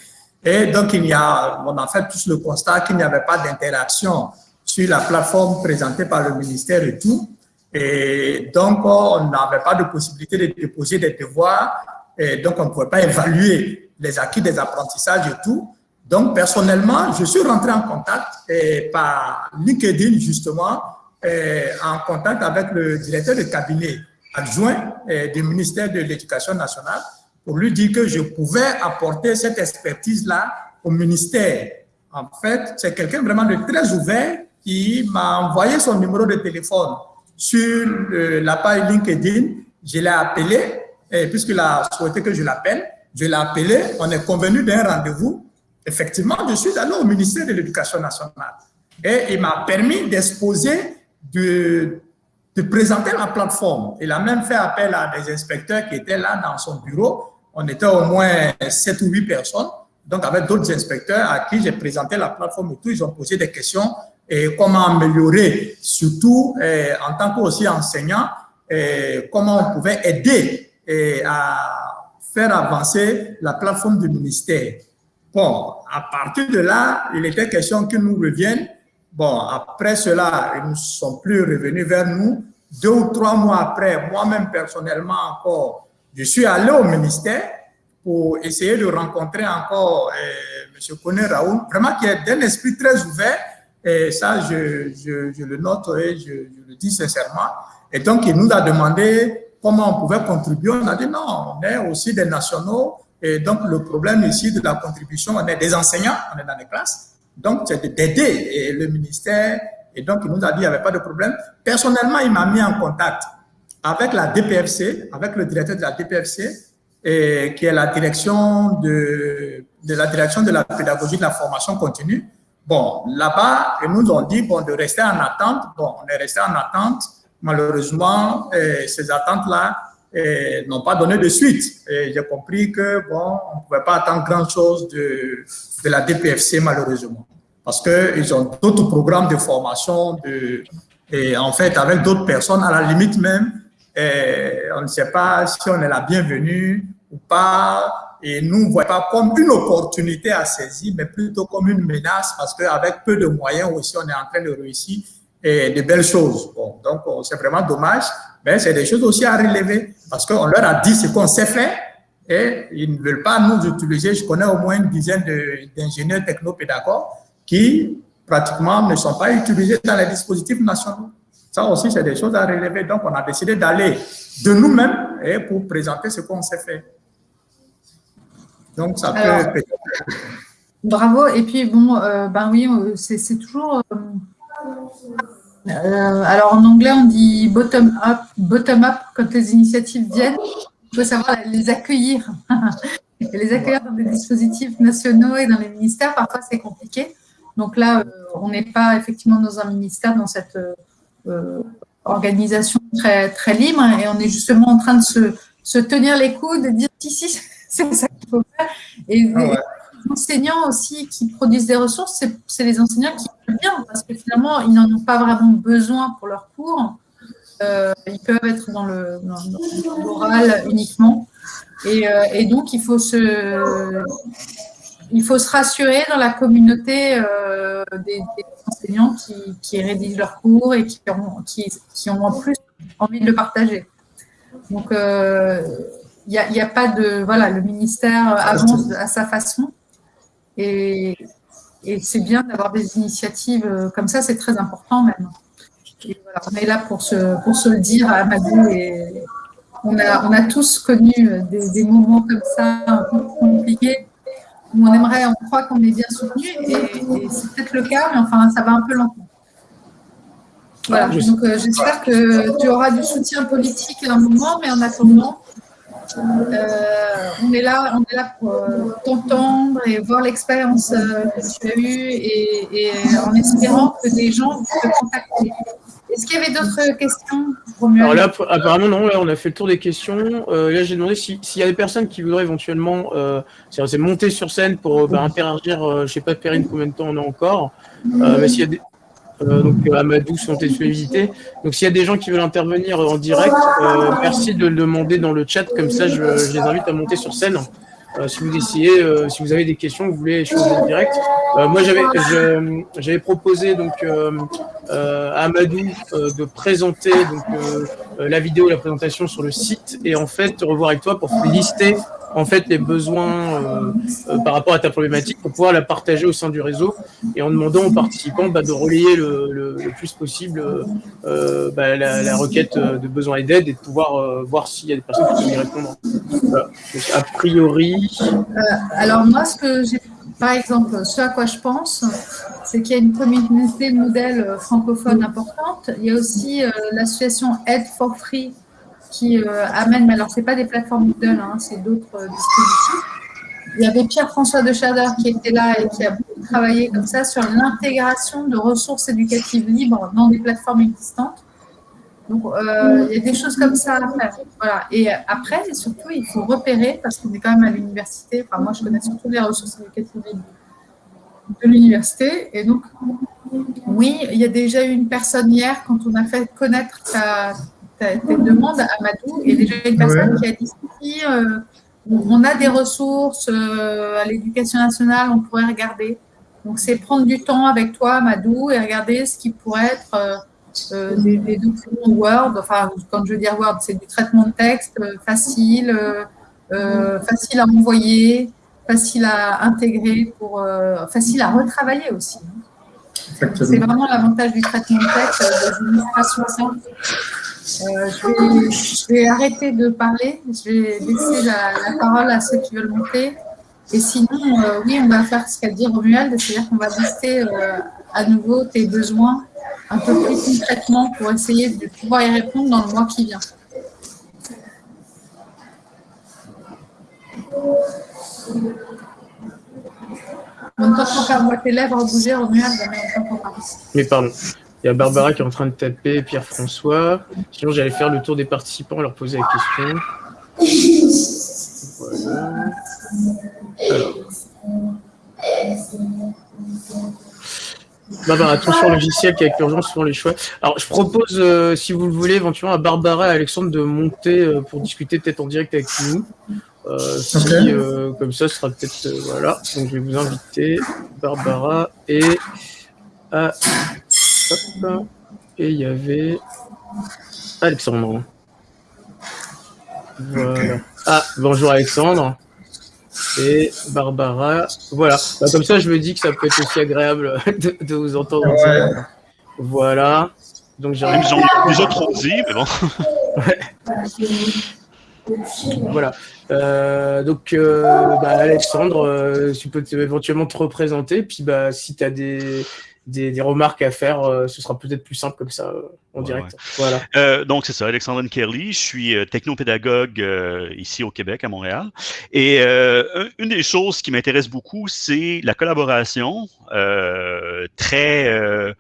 et donc, il y a, on a fait tous le constat qu'il n'y avait pas d'interaction sur la plateforme présentée par le ministère et tout. Et donc, on n'avait pas de possibilité de déposer des devoirs. Et donc, on ne pouvait pas évaluer les acquis des apprentissages et tout. Donc, personnellement, je suis rentré en contact par LinkedIn, justement, en contact avec le directeur de cabinet adjoint du ministère de l'Éducation nationale pour lui dire que je pouvais apporter cette expertise-là au ministère. En fait, c'est quelqu'un vraiment de très ouvert qui m'a envoyé son numéro de téléphone sur la page LinkedIn. Je l'ai appelé, puisqu'il a souhaité que je l'appelle, je l'ai appelé, on est convenu d'un rendez-vous. Effectivement, je suis allé au ministère de l'Éducation nationale et il m'a permis d'exposer, de, de présenter la plateforme. Il a même fait appel à des inspecteurs qui étaient là dans son bureau on était au moins 7 ou 8 personnes, donc avec d'autres inspecteurs à qui j'ai présenté la plateforme et tout, ils ont posé des questions et comment améliorer, surtout eh, en tant qu'aussi enseignant, eh, comment on pouvait aider eh, à faire avancer la plateforme du ministère. Bon, à partir de là, il était question qu'ils nous reviennent. Bon, après cela, ils ne sont plus revenus vers nous. Deux ou trois mois après, moi-même personnellement encore, je suis allé au ministère pour essayer de rencontrer encore M. Kone Raoul, vraiment qui est d'un esprit très ouvert, et ça, je, le note et je, le dis sincèrement. Et donc, il nous a demandé comment on pouvait contribuer. On a dit non, on est aussi des nationaux. Et donc, le problème ici de la contribution, on est des enseignants, on est dans les classes. Donc, c'est d'aider le ministère. Et donc, il nous a dit qu'il n'y avait pas de problème. Personnellement, il m'a mis en contact avec la DPFC, avec le directeur de la DPFC, qui est la direction de la direction de la pédagogie de la formation continue. Bon, là-bas, ils nous ont dit bon, de rester en attente. Bon, on est resté en attente. Malheureusement, ces attentes-là n'ont pas donné de suite. J'ai compris que, bon, on ne pouvait pas attendre grand-chose de, de la DPFC, malheureusement. Parce qu'ils ont d'autres programmes de formation, de, et en fait, avec d'autres personnes, à la limite même, on ne sait pas si on est la bienvenue ou pas. Et nous, ne voyons pas comme une opportunité à saisir, mais plutôt comme une menace parce qu'avec peu de moyens aussi, on est en train de réussir et de belles choses. Bon, donc, c'est vraiment dommage, mais c'est des choses aussi à relever parce qu'on leur a dit ce qu'on sait faire et ils ne veulent pas nous utiliser. Je connais au moins une dizaine d'ingénieurs technopédagogues qui pratiquement ne sont pas utilisés dans les dispositifs nationaux. Ça aussi, c'est des choses à relever. Donc, on a décidé d'aller de nous-mêmes pour présenter ce qu'on sait faire. Donc, ça peut... Bravo. Et puis, bon, euh, ben oui, euh, c'est toujours... Euh, alors, en anglais, on dit bottom-up. Bottom-up, quand les initiatives viennent, il faut savoir les accueillir. et les accueillir dans des dispositifs nationaux et dans les ministères, parfois, c'est compliqué. Donc là, on n'est pas effectivement dans un ministère, dans cette euh, organisation très, très libre et on est justement en train de se, se tenir les coudes et dire si, si, c'est ça qu'il faut faire. Et, ah les enseignants aussi qui produisent des ressources, c'est les enseignants qui veulent bien parce que finalement, ils n'en ont pas vraiment besoin pour leurs cours. Euh, ils peuvent être dans le, dans, uniquement. Et, euh, et, donc, il faut se, il faut se rassurer dans la communauté euh, des, enseignants qui, rédigent leurs cours et qui ont, qui, ont en plus envie de le partager. Donc, il euh, n'y a, a, pas de... Voilà, le ministère avance à sa façon. Et, et c'est bien d'avoir des initiatives euh, comme ça, c'est très important même. on est là pour se, pour se le dire à Amadou et on a, on a tous connu des, des moments comme ça un peu compliqués où on aimerait, on croit qu'on est bien soutenu, et, c'est peut-être le cas, mais enfin, ça va un peu lentement. Voilà, donc euh, j'espère que tu auras du soutien politique à un moment, mais en attendant, euh, on, est là, on est là pour euh, t'entendre et voir l'expérience que tu as eue et, en espérant que des gens te contacter. Est-ce qu'il y avait d'autres questions Alors là, apparemment, non. Là, on a fait le tour des questions. Euh, là, j'ai demandé s'il y a des personnes qui voudraient éventuellement euh, monter sur scène pour euh, bah, interagir. je ne sais pas, Perrine, combien de temps on a encore. mais s'il y a des, donc Amadou, santé visiter. Donc s'il y a des gens qui veulent intervenir en direct, merci de le demander dans le chat, comme ça je, je les invite à monter sur scène. Euh, si vous essayez, euh, si vous avez des questions, vous voulez échanger en direct. Euh, moi, j'avais j'avais proposé donc à Amadou de présenter donc la vidéo, la présentation sur le site et en fait revoir avec toi pour lister en fait les besoins euh, euh, par rapport à ta problématique pour pouvoir la partager au sein du réseau et en demandant aux participants bah, de relayer le, plus possible euh, bah, la, requête de besoin et d'aide et de pouvoir voir s'il y a des personnes qui peuvent y répondre. a priori. alors moi, ce que j'ai, par exemple, ce à quoi je pense, c'est qu'il y a une communauté modèle francophone importante. Il y a aussi l'association Aid for Free qui euh, mais alors ce n'est pas des plateformes Moodle, hein, c'est d'autres euh, dispositifs. Il y avait Pierre-François de Chader qui était là et qui a beaucoup travaillé comme ça sur l'intégration de ressources éducatives libres dans des plateformes existantes. Donc, euh, il y a des choses comme ça à faire. Voilà. Et après, surtout, il faut repérer, parce qu'on est quand même à l'université, enfin moi je connais surtout les ressources éducatives de l'université. Et donc, oui, il y a déjà eu une personne hier, quand on a fait connaître ta, ta, demande à Madou, il y a déjà une personne qui a dit si euh, on a des ressources euh, à l'éducation nationale, on pourrait regarder. Donc, c'est prendre du temps avec toi, Madou, et regarder ce qui pourrait être euh, des, documents Word. Enfin, quand je veux dire Word, c'est du traitement de texte facile, facile à envoyer, facile à intégrer, pour, facile à retravailler aussi. C'est vraiment l'avantage du traitement de texte des illustrations simples. Euh, je, vais, arrêter de parler, je vais laisser la, parole à ceux qui veulent monter. Et sinon, euh, oui, on va faire ce qu'a dit Romuald, c'est-à-dire qu'on va lister euh, à nouveau tes besoins un peu plus concrètement pour essayer de pouvoir y répondre dans le mois qui vient. On ne t'entend pas, moi tes lèvres bouger, mais on t'entend pas. Mais pardon. Il y a Barbara qui est en train de taper, Pierre-François. Sinon, j'allais faire le tour des participants, leur poser la question. Voilà. Alors. Barbara, attention logiciel qui avec l'urgence souvent les choix. Alors, je propose, euh, si vous le voulez, éventuellement à Barbara et Alexandre de monter euh, pour discuter peut-être en direct avec nous. Euh, si, comme ça, ce sera peut-être... voilà. Donc, je vais vous inviter, Barbara et... À... Hop. Et il y avait Alexandre. Voilà. Ah, bonjour Alexandre et Barbara. Voilà. Bah, comme ça, je me dis que ça peut être aussi agréable de, vous entendre. Voilà. Donc j'ai Ils ont déjà trop dit, mais bon. voilà. Euh, donc, euh, bah, Alexandre, euh, tu peux éventuellement te représenter. Puis, bah, si tu as des, des, remarques à faire, euh, ce sera peut-être plus simple comme ça euh, en direct. Voilà. Euh, donc, c'est ça, Alexandre Kerly. Je suis technopédagogue ici au Québec, à Montréal. Et une des choses qui m'intéresse beaucoup, c'est la collaboration très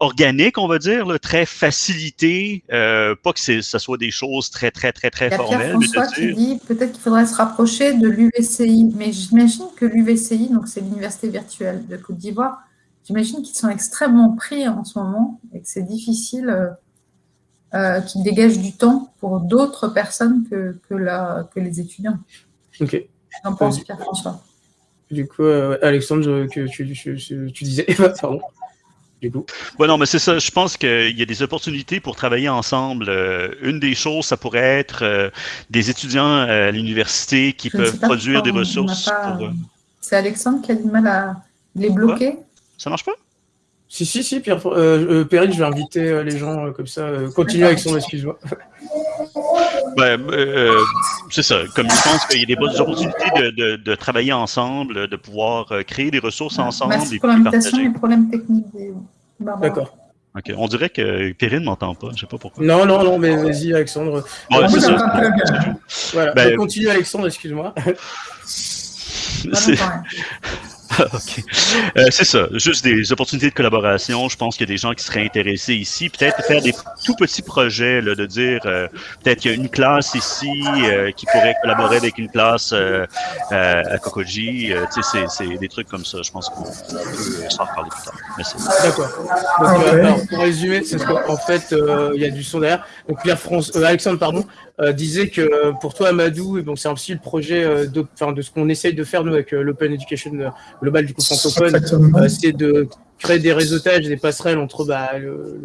organique, on va dire, très facilitée, pas que ça soit des choses très, très, très, très formelles. François qui dit peut-être qu'il faudrait se rapprocher de l'UVCI, mais j'imagine que l'UVCI, donc c'est l'Université virtuelle de Côte d'Ivoire, j'imagine qu'ils sont extrêmement pris en ce moment et que c'est difficile euh, euh, qu'ils dégagent du temps pour d'autres personnes que, que, la, que les étudiants. Ok. J'en pense, Pierre-François? Du coup, euh, Alexandre, que tu, tu, disais, pardon. Du coup. Bon, non, mais c'est ça. Je pense qu'il y a des opportunités pour travailler ensemble. une des choses, ça pourrait être des étudiants à l'université qui peuvent produire des ressources. C'est Alexandre qui a du mal à les bloquer. Ça marche pas? Si, si, si, Pierre, euh, euh Perrine, je vais inviter euh, les gens euh, comme ça. continue avec son excuse-moi. c'est ça. Comme je pense qu'il y a des bonnes opportunités de, de, travailler ensemble, de pouvoir créer des ressources ensemble. Merci pour l'invitation et problèmes techniques. D'accord. Ok, on dirait que Perrine ne m'entend pas, je ne sais pas pourquoi. Non, non, non, mais vas-y, Alexandre. Ouais, c'est ça. Voilà, ben, continue, Alexandre, excuse-moi. OK. Euh, c'est ça. Juste des opportunités de collaboration. Je pense qu'il y a des gens qui seraient intéressés ici. Peut-être faire des tout petits projets, là, de dire euh, peut-être qu'il y a une classe ici euh, qui pourrait collaborer avec une classe à Kokoji. tu sais, c'est des trucs comme ça. Je pense qu'on peut s'en reparler plus tard. D'accord. Donc, alors, pour résumer, c'est ce qu'en fait, il y a du son derrière. Donc, Pierre France, Alexandre, pardon, euh, disait que euh, pour toi, Amadou, et bon, c'est aussi le projet euh, de, de ce qu'on essaye de faire nous avec l'Open Education Global du coup francophone, c'est de créer des réseautages, des passerelles entre bah, le,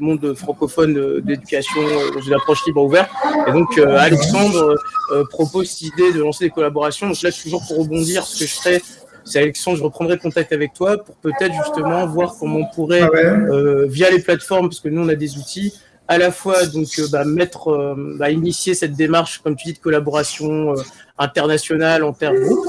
monde francophone d'éducation dans une approche libre ouverte. Et donc, Alexandre propose cette idée de lancer des collaborations. Donc là, toujours pour rebondir, ce que je ferai, c'est Alexandre, je reprendrai contact avec toi pour peut-être justement voir comment on pourrait, ah via les plateformes, parce que nous, on a des outils, à la fois donc euh, bah, mettre, euh, bah, initier cette démarche, comme tu dis, de collaboration euh, internationale en termes groupe.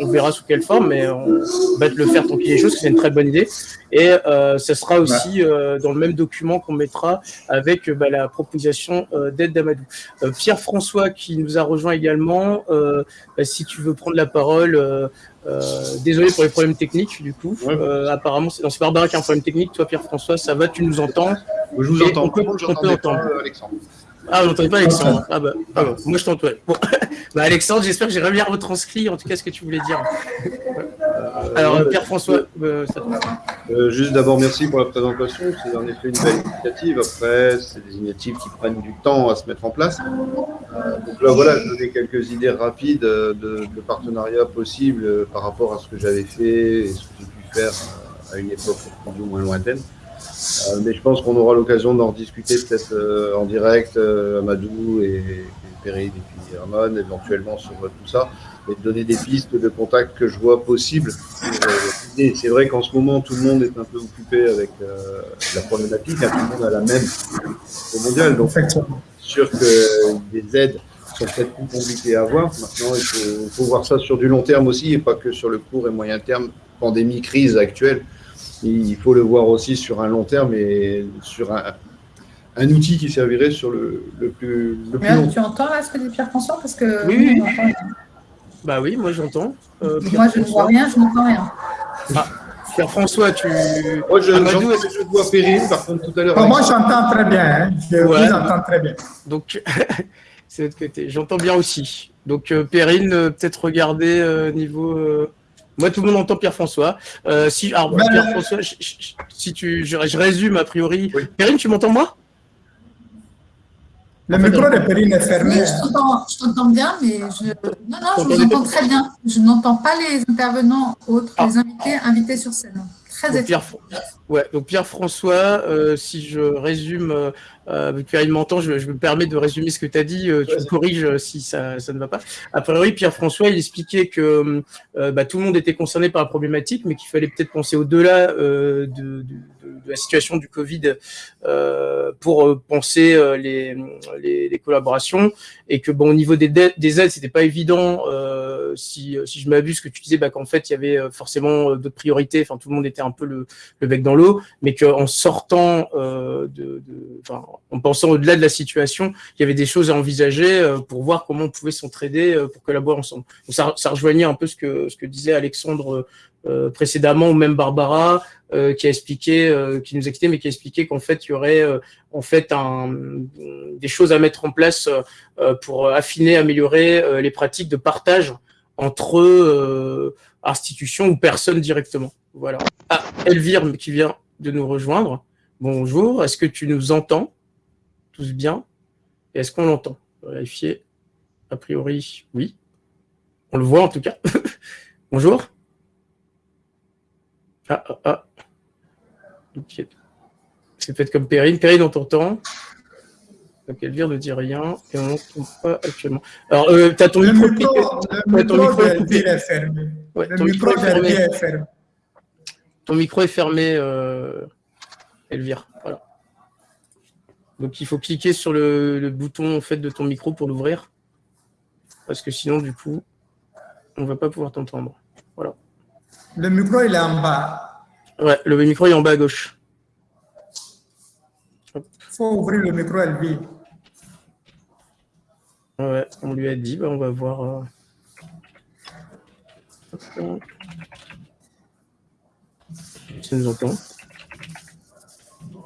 On, verra sous quelle forme, mais on va le faire tant qu'il est chose, c'est une très bonne idée. Et ça sera aussi dans le même document qu'on mettra avec bah, la proposition d'aide d'Amadou. Pierre-François qui nous a rejoint également, si tu veux prendre la parole, désolé pour les problèmes techniques, du coup. apparemment, c'est Barbara qui a un problème technique. Toi, Pierre-François, ça va, tu nous entends je vous entends. On peut, on peut entendre. Alexandre. Ah, vous n'entendez pas Alexandre Ah bah, ah bah moi je t'entends. Bon. bah, Alexandre, j'espère que j'ai bien retranscrit en tout cas ce que tu voulais dire. Euh, Alors, Pierre-François, euh, euh, Juste d'abord, merci pour la présentation. C'est en effet une belle initiative. Après, c'est des initiatives qui prennent du temps à se mettre en place. donc là, voilà, je donnais quelques idées rapides de, de partenariat possible par rapport à ce que j'avais fait et ce que j'ai pu faire à une époque plus ou moins lointaine. Euh, mais je pense qu'on aura l'occasion d'en discuter peut-être euh, en direct, euh, Amadou et, et et puis Herman, éventuellement sur tout ça, et de donner des pistes de contact que je vois possibles. c'est vrai qu'en ce moment, tout le monde est un peu occupé avec la problématique, hein, tout le monde a la même au mondial, donc sûr que des aides sont peut-être plus compliquées à avoir. Maintenant, il faut, faut, voir ça sur du long terme aussi, et pas que sur le court et moyen terme, pandémie, crise actuelle il faut le voir aussi sur un long terme et sur un, un outil qui servirait sur le, le plus, le plus long. Tu entends là ce que dit Pierre-François Parce que oui, oui. Bah oui, moi j'entends. Euh, moi je ne vois rien, je n'entends rien. Ah. Pierre-François, tu. Moi, je, Amadou, est-ce- je vois Perrine, par contre, tout à l'heure. Moi, j'entends très bien. hein. Je Ouais. vous entends très bien. Donc, c'est de l'autre côté. J'entends bien aussi. Donc, euh, Perrine, euh, peut-être regarder euh, niveau. euh, Moi, tout le monde entend Pierre-François. Euh, si, alors, Ben, Pierre-François, je- je- si tu, je, je résume a priori. Oui. Perrine, tu m'entends moi? Le micro de Perrine est Oui, fermé. je t'entends, je t'entends bien, mais je, non, non, je vous entends très bien. Je n'entends pas les intervenants autres, Ah. les invités, invités sur scène. Très Donc, Pierre, ouais, donc Pierre-François, euh, si je résume, euh, que Perrine m'entend, je, je me permets de résumer ce que tu as dit, euh, tu me corriges euh, si ça, ça ne va pas. A priori, Pierre-François, il expliquait que euh, bah, tout le monde était concerné par la problématique, mais qu'il fallait peut-être penser au-delà euh, de, de- de- la situation du Covid euh, pour euh, penser euh, les, les, les collaborations, et que bon, au niveau des, des aides, c'était pas évident. si, si je m'abuse, que tu disais bah, qu'en fait, il y avait forcément d'autres priorités, enfin tout le monde était un peu le, le bec dans l'eau, mais qu'en sortant, de, de- en pensant au-delà de la situation, il y avait des choses à envisager pour voir comment on pouvait s'entraider pour collaborer ensemble. Donc ça, ça rejoignait un peu ce que, ce que disait Alexandre précédemment, ou même Barbara, euh, qui a expliqué, euh, qui nous a quitté, mais qui a expliqué qu'en fait, il y aurait euh, en fait des choses à mettre en place euh, pour affiner, améliorer euh, les pratiques de partage entre euh, institutions ou personnes directement. Voilà. Ah, Elvire qui vient de nous rejoindre. Bonjour, est-ce que tu nous entends tous bien? Est-ce qu'on l'entend? Vérifier. A priori, oui. On le voit en tout cas. Bonjour. Ah, ah, ah. C'est peut-être comme Perrine. Perrine, on t'entend. Donc Elvire ne dit rien et on n'entend pas actuellement. Alors, euh, tu as ton Le micro. micro, le ton micro micro est d'Elvire coupé. est fermé. Ouais, Le ton micro micro est fermé. d'Elvire est fermé. Ton micro est fermé, euh, Elvire. Voilà. Donc il faut cliquer sur le, le bouton en fait de ton micro pour l'ouvrir. Parce que sinon, du coup, on va pas pouvoir t'entendre. Le micro, il est en bas. Ouais, le micro est en bas à gauche. Il faut ouvrir le micro Elvire. Ouais, on lui a dit, bah, on va voir. euh. Elle nous entend.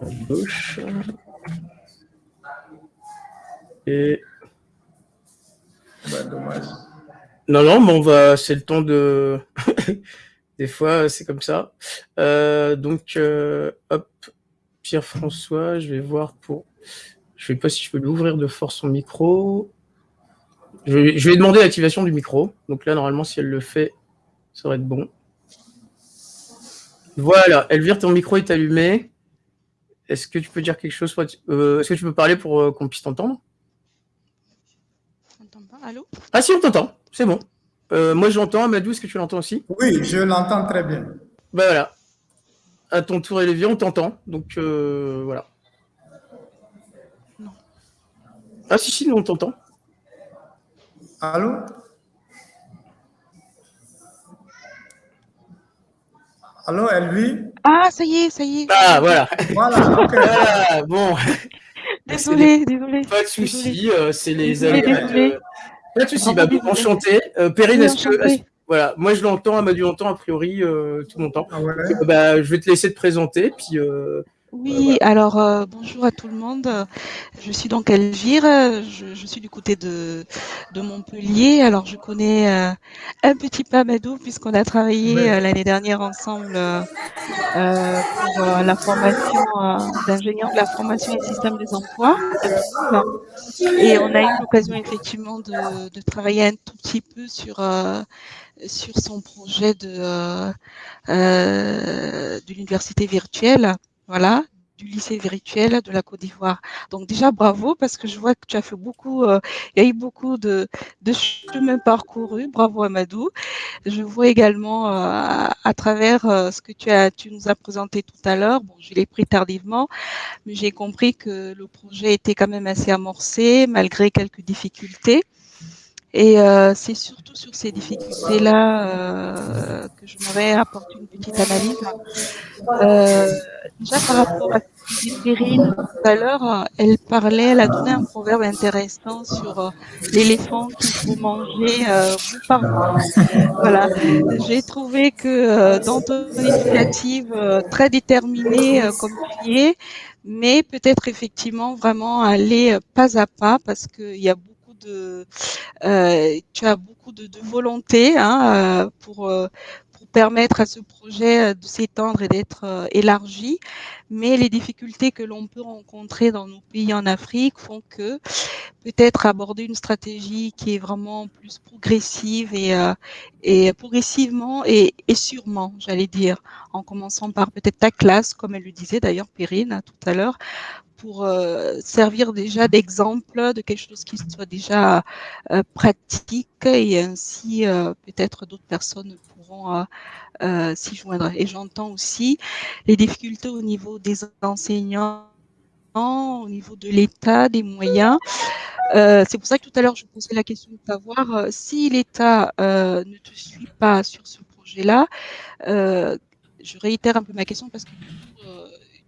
À gauche. Et Ouais, dommage. Non, non, mais on va. C'est le temps de. Des fois, c'est comme ça. Euh, donc, euh, hop, Pierre-François, je vais voir pour. Je sais pas si je peux l'ouvrir de force son micro. Je vais, je vais demander l'activation du micro. Donc là, normalement, si elle le fait, ça va être bon. Voilà, Elvire, ton micro est allumé. Est-ce que tu peux dire quelque chose euh, Est-ce que tu peux parler pour euh, qu'on puisse t'entendre? On t'entend pas Allô? Ah si, on t'entend. C'est bon. Euh, moi, j'entends. Amadou, est-ce que tu l'entends aussi? Oui, je l'entends très bien. Bah voilà. À ton tour, Elvire, on t'entend. Donc euh, voilà. Non. Ah si, si, nous on t'entend. Allô? Allô, Elvie Ah, ça y est, ça y est. Ah voilà. Voilà, ok. Voilà, bon, Désolée, désolée. pas de souci. euh, c'est les aléas. Pas de souci. Vraiment Bah, enchanté. Euh, Perrine, Oui, est-ce que, voilà, moi je l'entends, Amadou l'entend a priori euh, tout mon temps. Ah ouais. Euh, bah, je vais te laisser te présenter, puis euh, Oui, alors euh, bonjour à tout le monde. Je suis donc Elvire, je, je suis du côté de, de Montpellier. Alors je connais euh, un petit peu Amadou puisqu'on a travaillé euh, l'année dernière ensemble pour euh, la formation euh, d'ingénieur de la formation et système des emplois. Et on a eu l'occasion effectivement de, de travailler un tout petit peu sur euh, sur son projet de euh, euh, de l'université virtuelle, voilà, du lycée virtuel de la Côte d'Ivoire. Donc déjà bravo parce que je vois que tu as fait beaucoup, euh, il y a eu beaucoup de de chemin parcouru. Bravo Amadou. Je vois également euh, à, à travers euh, ce que tu as tu nous as présenté tout à l'heure. Bon, je l'ai pris tardivement, mais j'ai compris que le projet était quand même assez amorcé malgré quelques difficultés. Et euh, c'est surtout sur ces difficultés-là euh, que je m'aurais apporté une petite analyse. Euh, déjà par rapport à ce Perrine tout à l'heure, elle parlait, elle a donné un proverbe intéressant sur euh, l'éléphant qu'il faut manger euh, bout par. Voilà. J'ai trouvé que euh, dans ton initiative euh, très déterminée euh, comme tu es, mais peut-être effectivement vraiment aller euh, pas à pas parce qu'il y a beaucoup de, euh, tu as beaucoup de, volonté hein, euh, pour euh, pour permettre à ce projet de s'étendre et d'être élargi, mais les difficultés que l'on peut rencontrer dans nos pays en Afrique font que peut-être aborder une stratégie qui est vraiment plus progressive et, et progressivement et, et sûrement, j'allais dire, en commençant par peut-être ta classe, comme elle le disait d'ailleurs Perrine hein, tout à l'heure, pour euh, servir déjà d'exemple de quelque chose qui soit déjà euh, pratique et ainsi euh, peut-être d'autres personnes pourront s'y joindre. Et j'entends aussi les difficultés au niveau des enseignants, au niveau de l'État, des moyens. C'est pour ça que tout à l'heure je posais la question de savoir si l'État ne te suit pas sur ce projet-là. je réitère un peu ma question parce que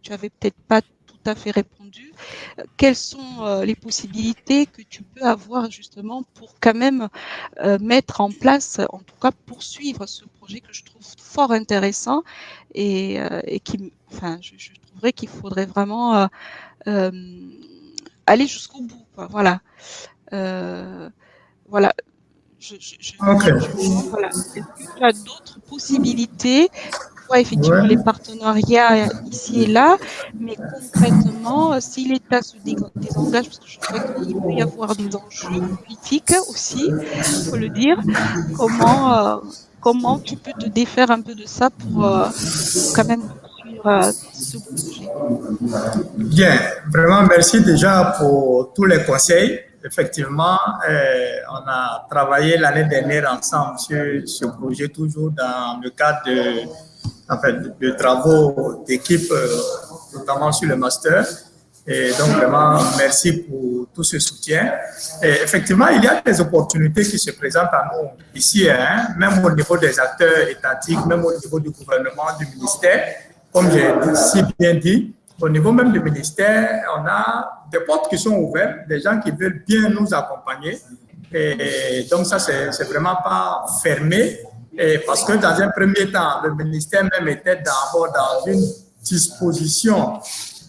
tu avais peut-être pas à fait répondu. Euh, Quelles sont euh, les possibilités que tu peux avoir justement pour quand même euh, mettre en place, en tout cas poursuivre ce projet que je trouve fort intéressant et, et qui, enfin, je, je trouverais qu'il faudrait vraiment euh, aller jusqu'au bout. quoi. Voilà. Euh, voilà. Je, je, je- Ok. je- voilà. Est-ce que tu as d'autres possibilités Effectivement Ouais. les partenariats ici et là, mais concrètement, euh, si l'État se dé- désengage, parce que je crois qu'il peut y avoir des enjeux politiques aussi, il faut le dire, comment, euh, comment tu peux te défaire un peu de ça pour, euh, quand même euh, ce projet Bien, vraiment merci déjà pour tous les conseils. Effectivement, euh, on a travaillé l'année dernière ensemble sur ce projet, toujours dans le cadre de, en fait, de travaux d'équipe, euh, notamment sur le master. Et donc, vraiment, merci pour tout ce soutien. Et effectivement, il y a des opportunités qui se présentent à nous ici, hein, même au niveau des acteurs étatiques, même au niveau du gouvernement, du ministère. Comme j'ai si bien dit, au niveau même du ministère, on a des portes qui sont ouvertes, des gens qui veulent bien nous accompagner. Et donc, ça, c'est vraiment pas fermé. Et parce que dans un premier temps, le ministère même était d'abord dans une disposition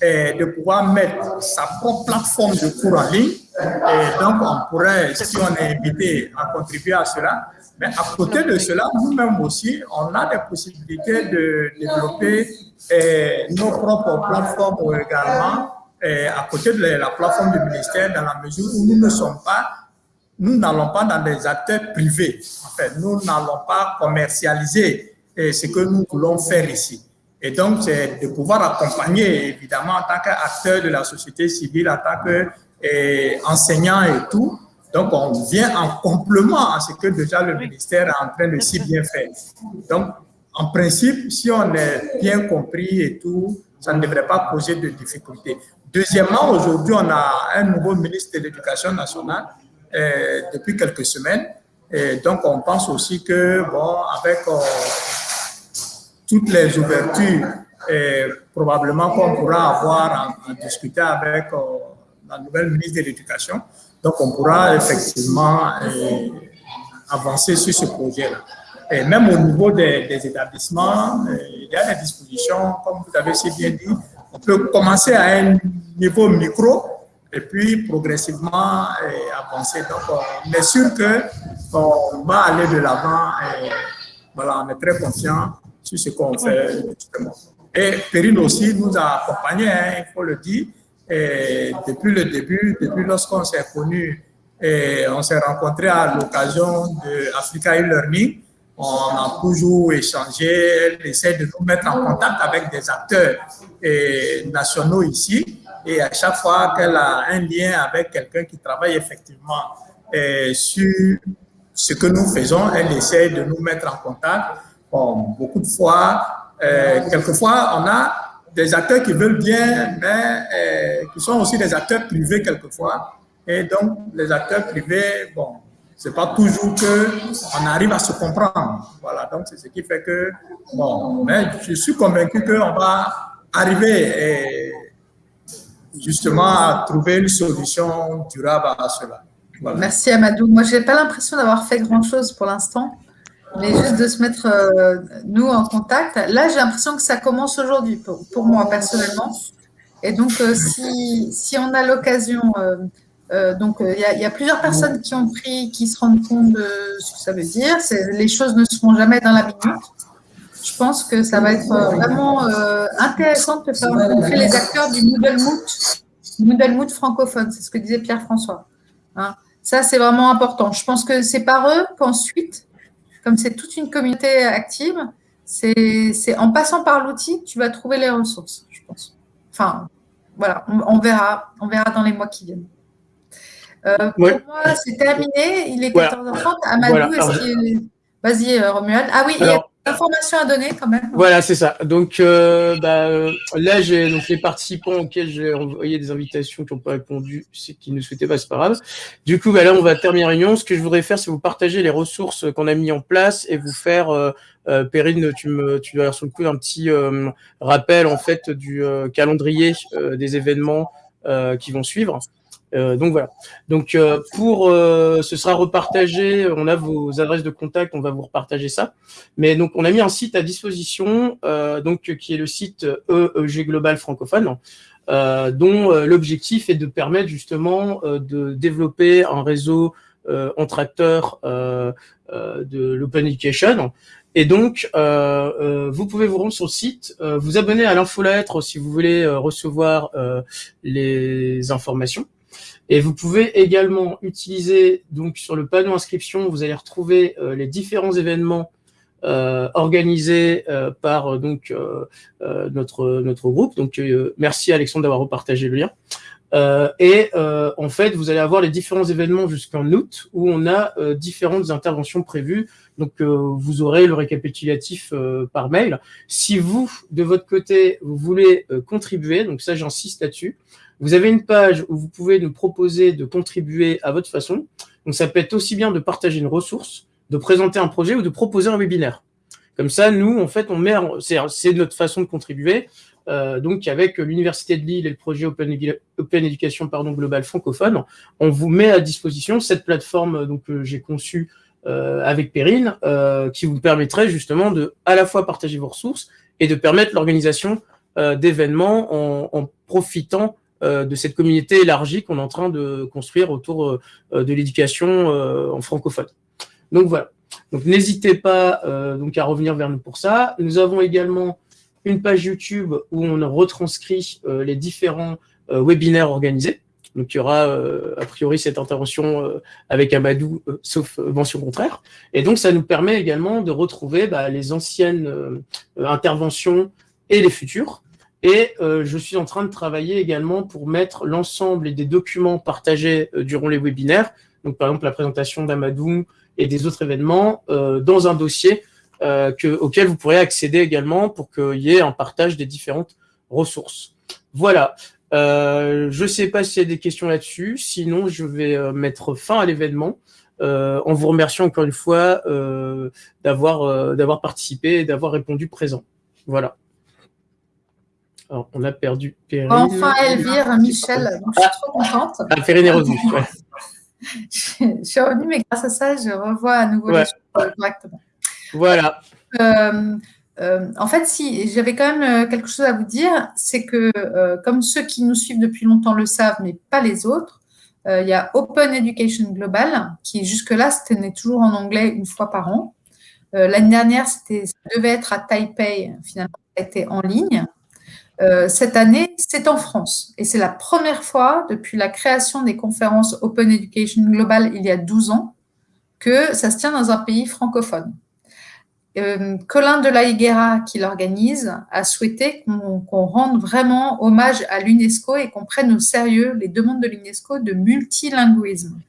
eh, de pouvoir mettre sa propre plateforme de cours en ligne. Et donc, on pourrait, si on est invité, à contribuer à cela. Mais à côté de cela, nous-mêmes aussi, on a des possibilités de développer eh, nos propres plateformes également, eh, à côté de la plateforme du ministère, dans la mesure où nous ne sommes pas nous n'allons pas dans des acteurs privés. En fait, nous n'allons pas commercialiser eh, ce que nous voulons faire ici. Et donc, c'est de pouvoir accompagner, évidemment, en tant qu'acteur de la société civile, en tant qu'enseignant et tout. Donc, on vient en complément à ce que déjà le ministère est en train de si bien faire. Donc, en principe, si on est bien compris et tout, ça ne devrait pas poser de difficultés. Deuxièmement, aujourd'hui, on a un nouveau ministre de l'Éducation nationale euh, depuis quelques semaines. Et donc, on pense aussi que, bon, avec euh, toutes les ouvertures, et probablement qu'on pourra avoir en, en discuter avec euh, la nouvelle ministre de l'Éducation, donc on pourra effectivement euh, avancer sur ce projet-là. Et même au niveau des, établissements, euh, il y a des dispositions, comme vous avez si bien dit, on peut commencer à un niveau micro et puis progressivement euh, avancer. Donc, on est sûr que on va aller de l'avant voilà, on est très confiant sur ce qu'on fait. Et Perrine aussi nous a accompagnés, hein, il faut le dire, depuis le début, depuis lorsqu'on s'est connus, et on s'est rencontrés à l'occasion de Africa e-Learning. On a toujours échangé, elle essaie de nous mettre en contact avec des acteurs nationaux ici. Et à chaque fois qu'elle a un lien avec quelqu'un qui travaille effectivement et sur ce que nous faisons, elle essaie de nous mettre en contact. Bon, beaucoup de fois, euh, quelquefois, on a des acteurs qui veulent bien, mais euh, qui sont aussi des acteurs privés quelquefois. Et donc, les acteurs privés, bon, c'est pas toujours que on arrive à se comprendre. Voilà, donc c'est ce qui fait que, bon, mais je suis convaincu qu'on va arriver justement à trouver une solution durable à cela. Merci Amadou. Moi, je n'ai pas l'impression d'avoir fait grand-chose pour l'instant, mais juste de se mettre, euh, nous, en contact. Là, j'ai l'impression que ça commence aujourd'hui, pour, moi, personnellement. Et donc, euh, si, si, on a l'occasion, euh, donc il y, y, a plusieurs personnes qui ont pris, qui se rendent compte de ce que ça veut dire. Les choses ne se font jamais dans la minute. Je pense que ça va être vraiment intéressant de faire rencontrer les acteurs du Moodle Moot, Moodle Moot francophone. C'est ce que disait Pierre-François. Hein. Ça, c'est vraiment important. Je pense que c'est par eux qu'ensuite, comme c'est toute une communauté active, c'est en passant par l'outil, tu vas trouver les ressources, je pense. Enfin, voilà, on, verra, on verra dans les mois qui viennent. Euh, pour moi, c'est terminé. Il est 14h30. Amadou, est-ce Vas-y, euh, Romuald. Ah oui, Information à donner quand même. Voilà, c'est ça. Donc euh, bah, là, j'ai donc les participants auxquels j'ai envoyé des invitations qui n'ont pas répondu, c'est qu'ils ne souhaitaient pas, c'est pas grave. Du coup, bah, là, on va terminer la réunion. Ce que je voudrais faire, c'est vous partager les ressources qu'on a mis en place et vous faire, euh, euh Perrine, tu me, tu dois sur le coup un petit euh, rappel en fait du euh, calendrier des événements qui vont suivre. Euh, donc voilà. Donc euh, pour, euh, ce sera repartagé. On a vos adresses de contact, on va vous repartager ça. Mais donc on a mis un site à disposition, donc qui est le site EEG Global francophone. dont l'objectif est de permettre justement de développer un réseau entre acteurs de l'open education. Et donc, vous pouvez vous rendre sur le site, vous abonner à l'infolettre si vous voulez recevoir les informations. Et vous pouvez également utiliser, donc sur le panneau inscription, vous allez retrouver euh, les différents événements euh, organisés euh, par donc notre notre groupe. Donc merci Alexandre d'avoir repartagé le lien. et en fait, vous allez avoir les différents événements jusqu'en août où on a différentes interventions prévues. Donc vous aurez le récapitulatif par mail. Si vous, de votre côté, vous voulez contribuer, donc ça j'insiste là-dessus, vous avez une page où vous pouvez nous proposer de contribuer à votre façon. Donc, ça peut être aussi bien de partager une ressource, de présenter un projet ou de proposer un webinaire. Comme ça, nous, en fait, on met, c'est notre façon de contribuer. Euh, donc, avec l'Université de Lille et le projet Open, Open Education pardon, Global francophone, on vous met à disposition cette plateforme donc que j'ai conçue euh, avec Perrine, euh, qui vous permettrait justement de à la fois partager vos ressources et de permettre l'organisation euh, d'événements en, profitant euh, de cette communauté élargie qu'on est en train de construire autour euh, de l'éducation euh, en francophone. Donc voilà. Donc n'hésitez pas donc à revenir vers nous pour ça. Nous avons également une page YouTube où on retranscrit les différents webinaires organisés. Donc il y aura a priori cette intervention avec Amadou, sauf mention contraire. Et donc ça nous permet également de retrouver bah, les anciennes interventions et les futures. Et euh, je suis en train de travailler également pour mettre l'ensemble des documents partagés euh, durant les webinaires, donc par exemple la présentation d'Amadou et des autres événements, euh, dans un dossier que, auquel vous pourrez accéder également pour qu'il y ait un partage des différentes ressources. Voilà. je ne sais pas s'il y a des questions là-dessus. Sinon, je vais mettre fin à l'événement en vous remerciant encore une fois d'avoir d'avoir participé et d'avoir répondu présent. Voilà. Alors, on a perdu Perrine. Enfin, Elvire, Michel, je suis trop contente. Ah, Perrine est revenue. je, suis revenue, mais grâce à ça, je revois à nouveau les choses correctement. Voilà. Euh, euh, en fait, si j'avais quand même euh, quelque chose à vous dire, c'est que comme ceux qui nous suivent depuis longtemps le savent, mais pas les autres, il y a Open Education Global, qui jusque-là, c'était toujours en anglais une fois par an. L'année dernière, ça devait être à Taipei, finalement, ça a été en ligne. Euh, cette année, c'est en France. Et c'est la première fois depuis la création des conférences Open Education Global il y a 12 ans que ça se tient dans un pays francophone. Euh, Colin de la Higuera, qui l'organise, a souhaité qu'on rende vraiment hommage à l'UNESCO et qu'on prenne au sérieux les demandes de l'UNESCO de multilinguisme.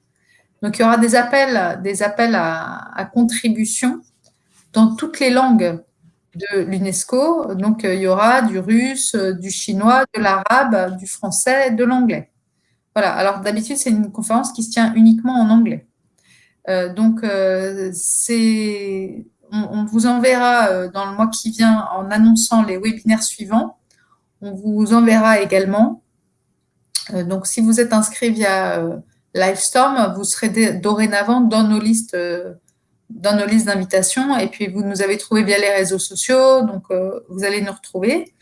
Donc, il y aura des appels, des appels à, à contribution dans toutes les langues de l'UNESCO. Donc, euh, il y aura du russe, euh, du chinois, de l'arabe, du français, de l'anglais. Voilà. Alors, d'habitude, c'est une conférence qui se tient uniquement en anglais. Euh, donc, c'est, on, vous enverra dans le mois qui vient en annonçant les webinaires suivants. On vous enverra également donc, si vous êtes inscrit via Livestorm, vous serez dorénavant dans nos listes dans nos listes d'invitation. Et puis, vous nous avez trouvé via les réseaux sociaux, donc vous allez nous retrouver.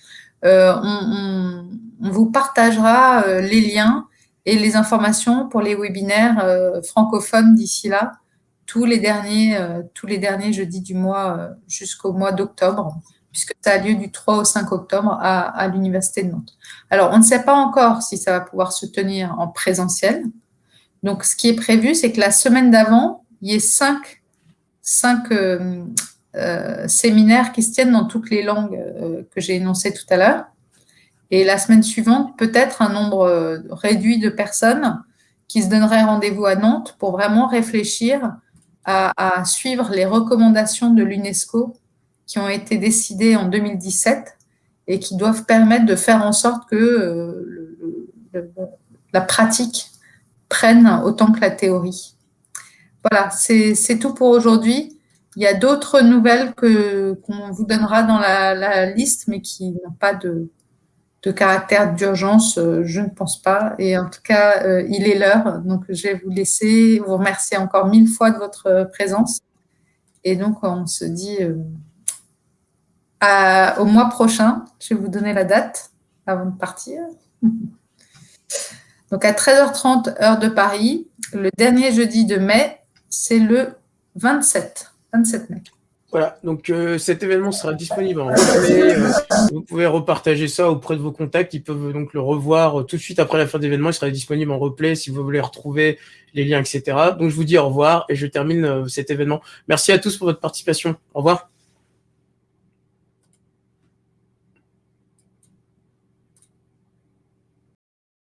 on, vous partagera les liens et les informations pour les webinaires francophones d'ici là tous les derniers, euh, tous les derniers jeudis du mois euh, jusqu'au mois d'octobre, puisque ça a lieu du 3 au 5 octobre à, l'Université de Nantes. Alors, on ne sait pas encore si ça va pouvoir se tenir en présentiel. Donc, ce qui est prévu, c'est que la semaine d'avant, il y ait cinq, cinq euh, séminaires qui se tiennent dans toutes les langues que j'ai énoncées tout à l'heure. Et la semaine suivante, peut-être un nombre réduit de personnes qui se donneraient rendez-vous à Nantes pour vraiment réfléchir à, suivre les recommandations de l'UNESCO qui ont été décidées en 2017 et qui doivent permettre de faire en sorte que euh, la pratique prenne autant que la théorie. Voilà, c'est tout pour aujourd'hui. Il y a d'autres nouvelles qu'on vous donnera dans la liste, mais qui n'ont pas de, caractère d'urgence, euh, je ne pense pas. Et en tout cas, euh, il est l'heure. Donc, je vais vous laisser, vous remercier encore mille fois de votre présence. Et donc, on se dit euh, au mois prochain. Je vais vous donner la date avant de partir. Donc, à 13h30, heure de Paris, le dernier jeudi de mai, c'est le 27, 27 mai. Voilà, donc euh, cet événement sera disponible en replay. Euh, vous pouvez repartager ça auprès de vos contacts. Ils peuvent donc le revoir euh, tout de suite après la fin de l'événement. Il sera disponible en replay si vous voulez retrouver les liens, etc. Donc je vous dis au revoir et je termine cet événement. Merci à tous pour votre participation. Au revoir.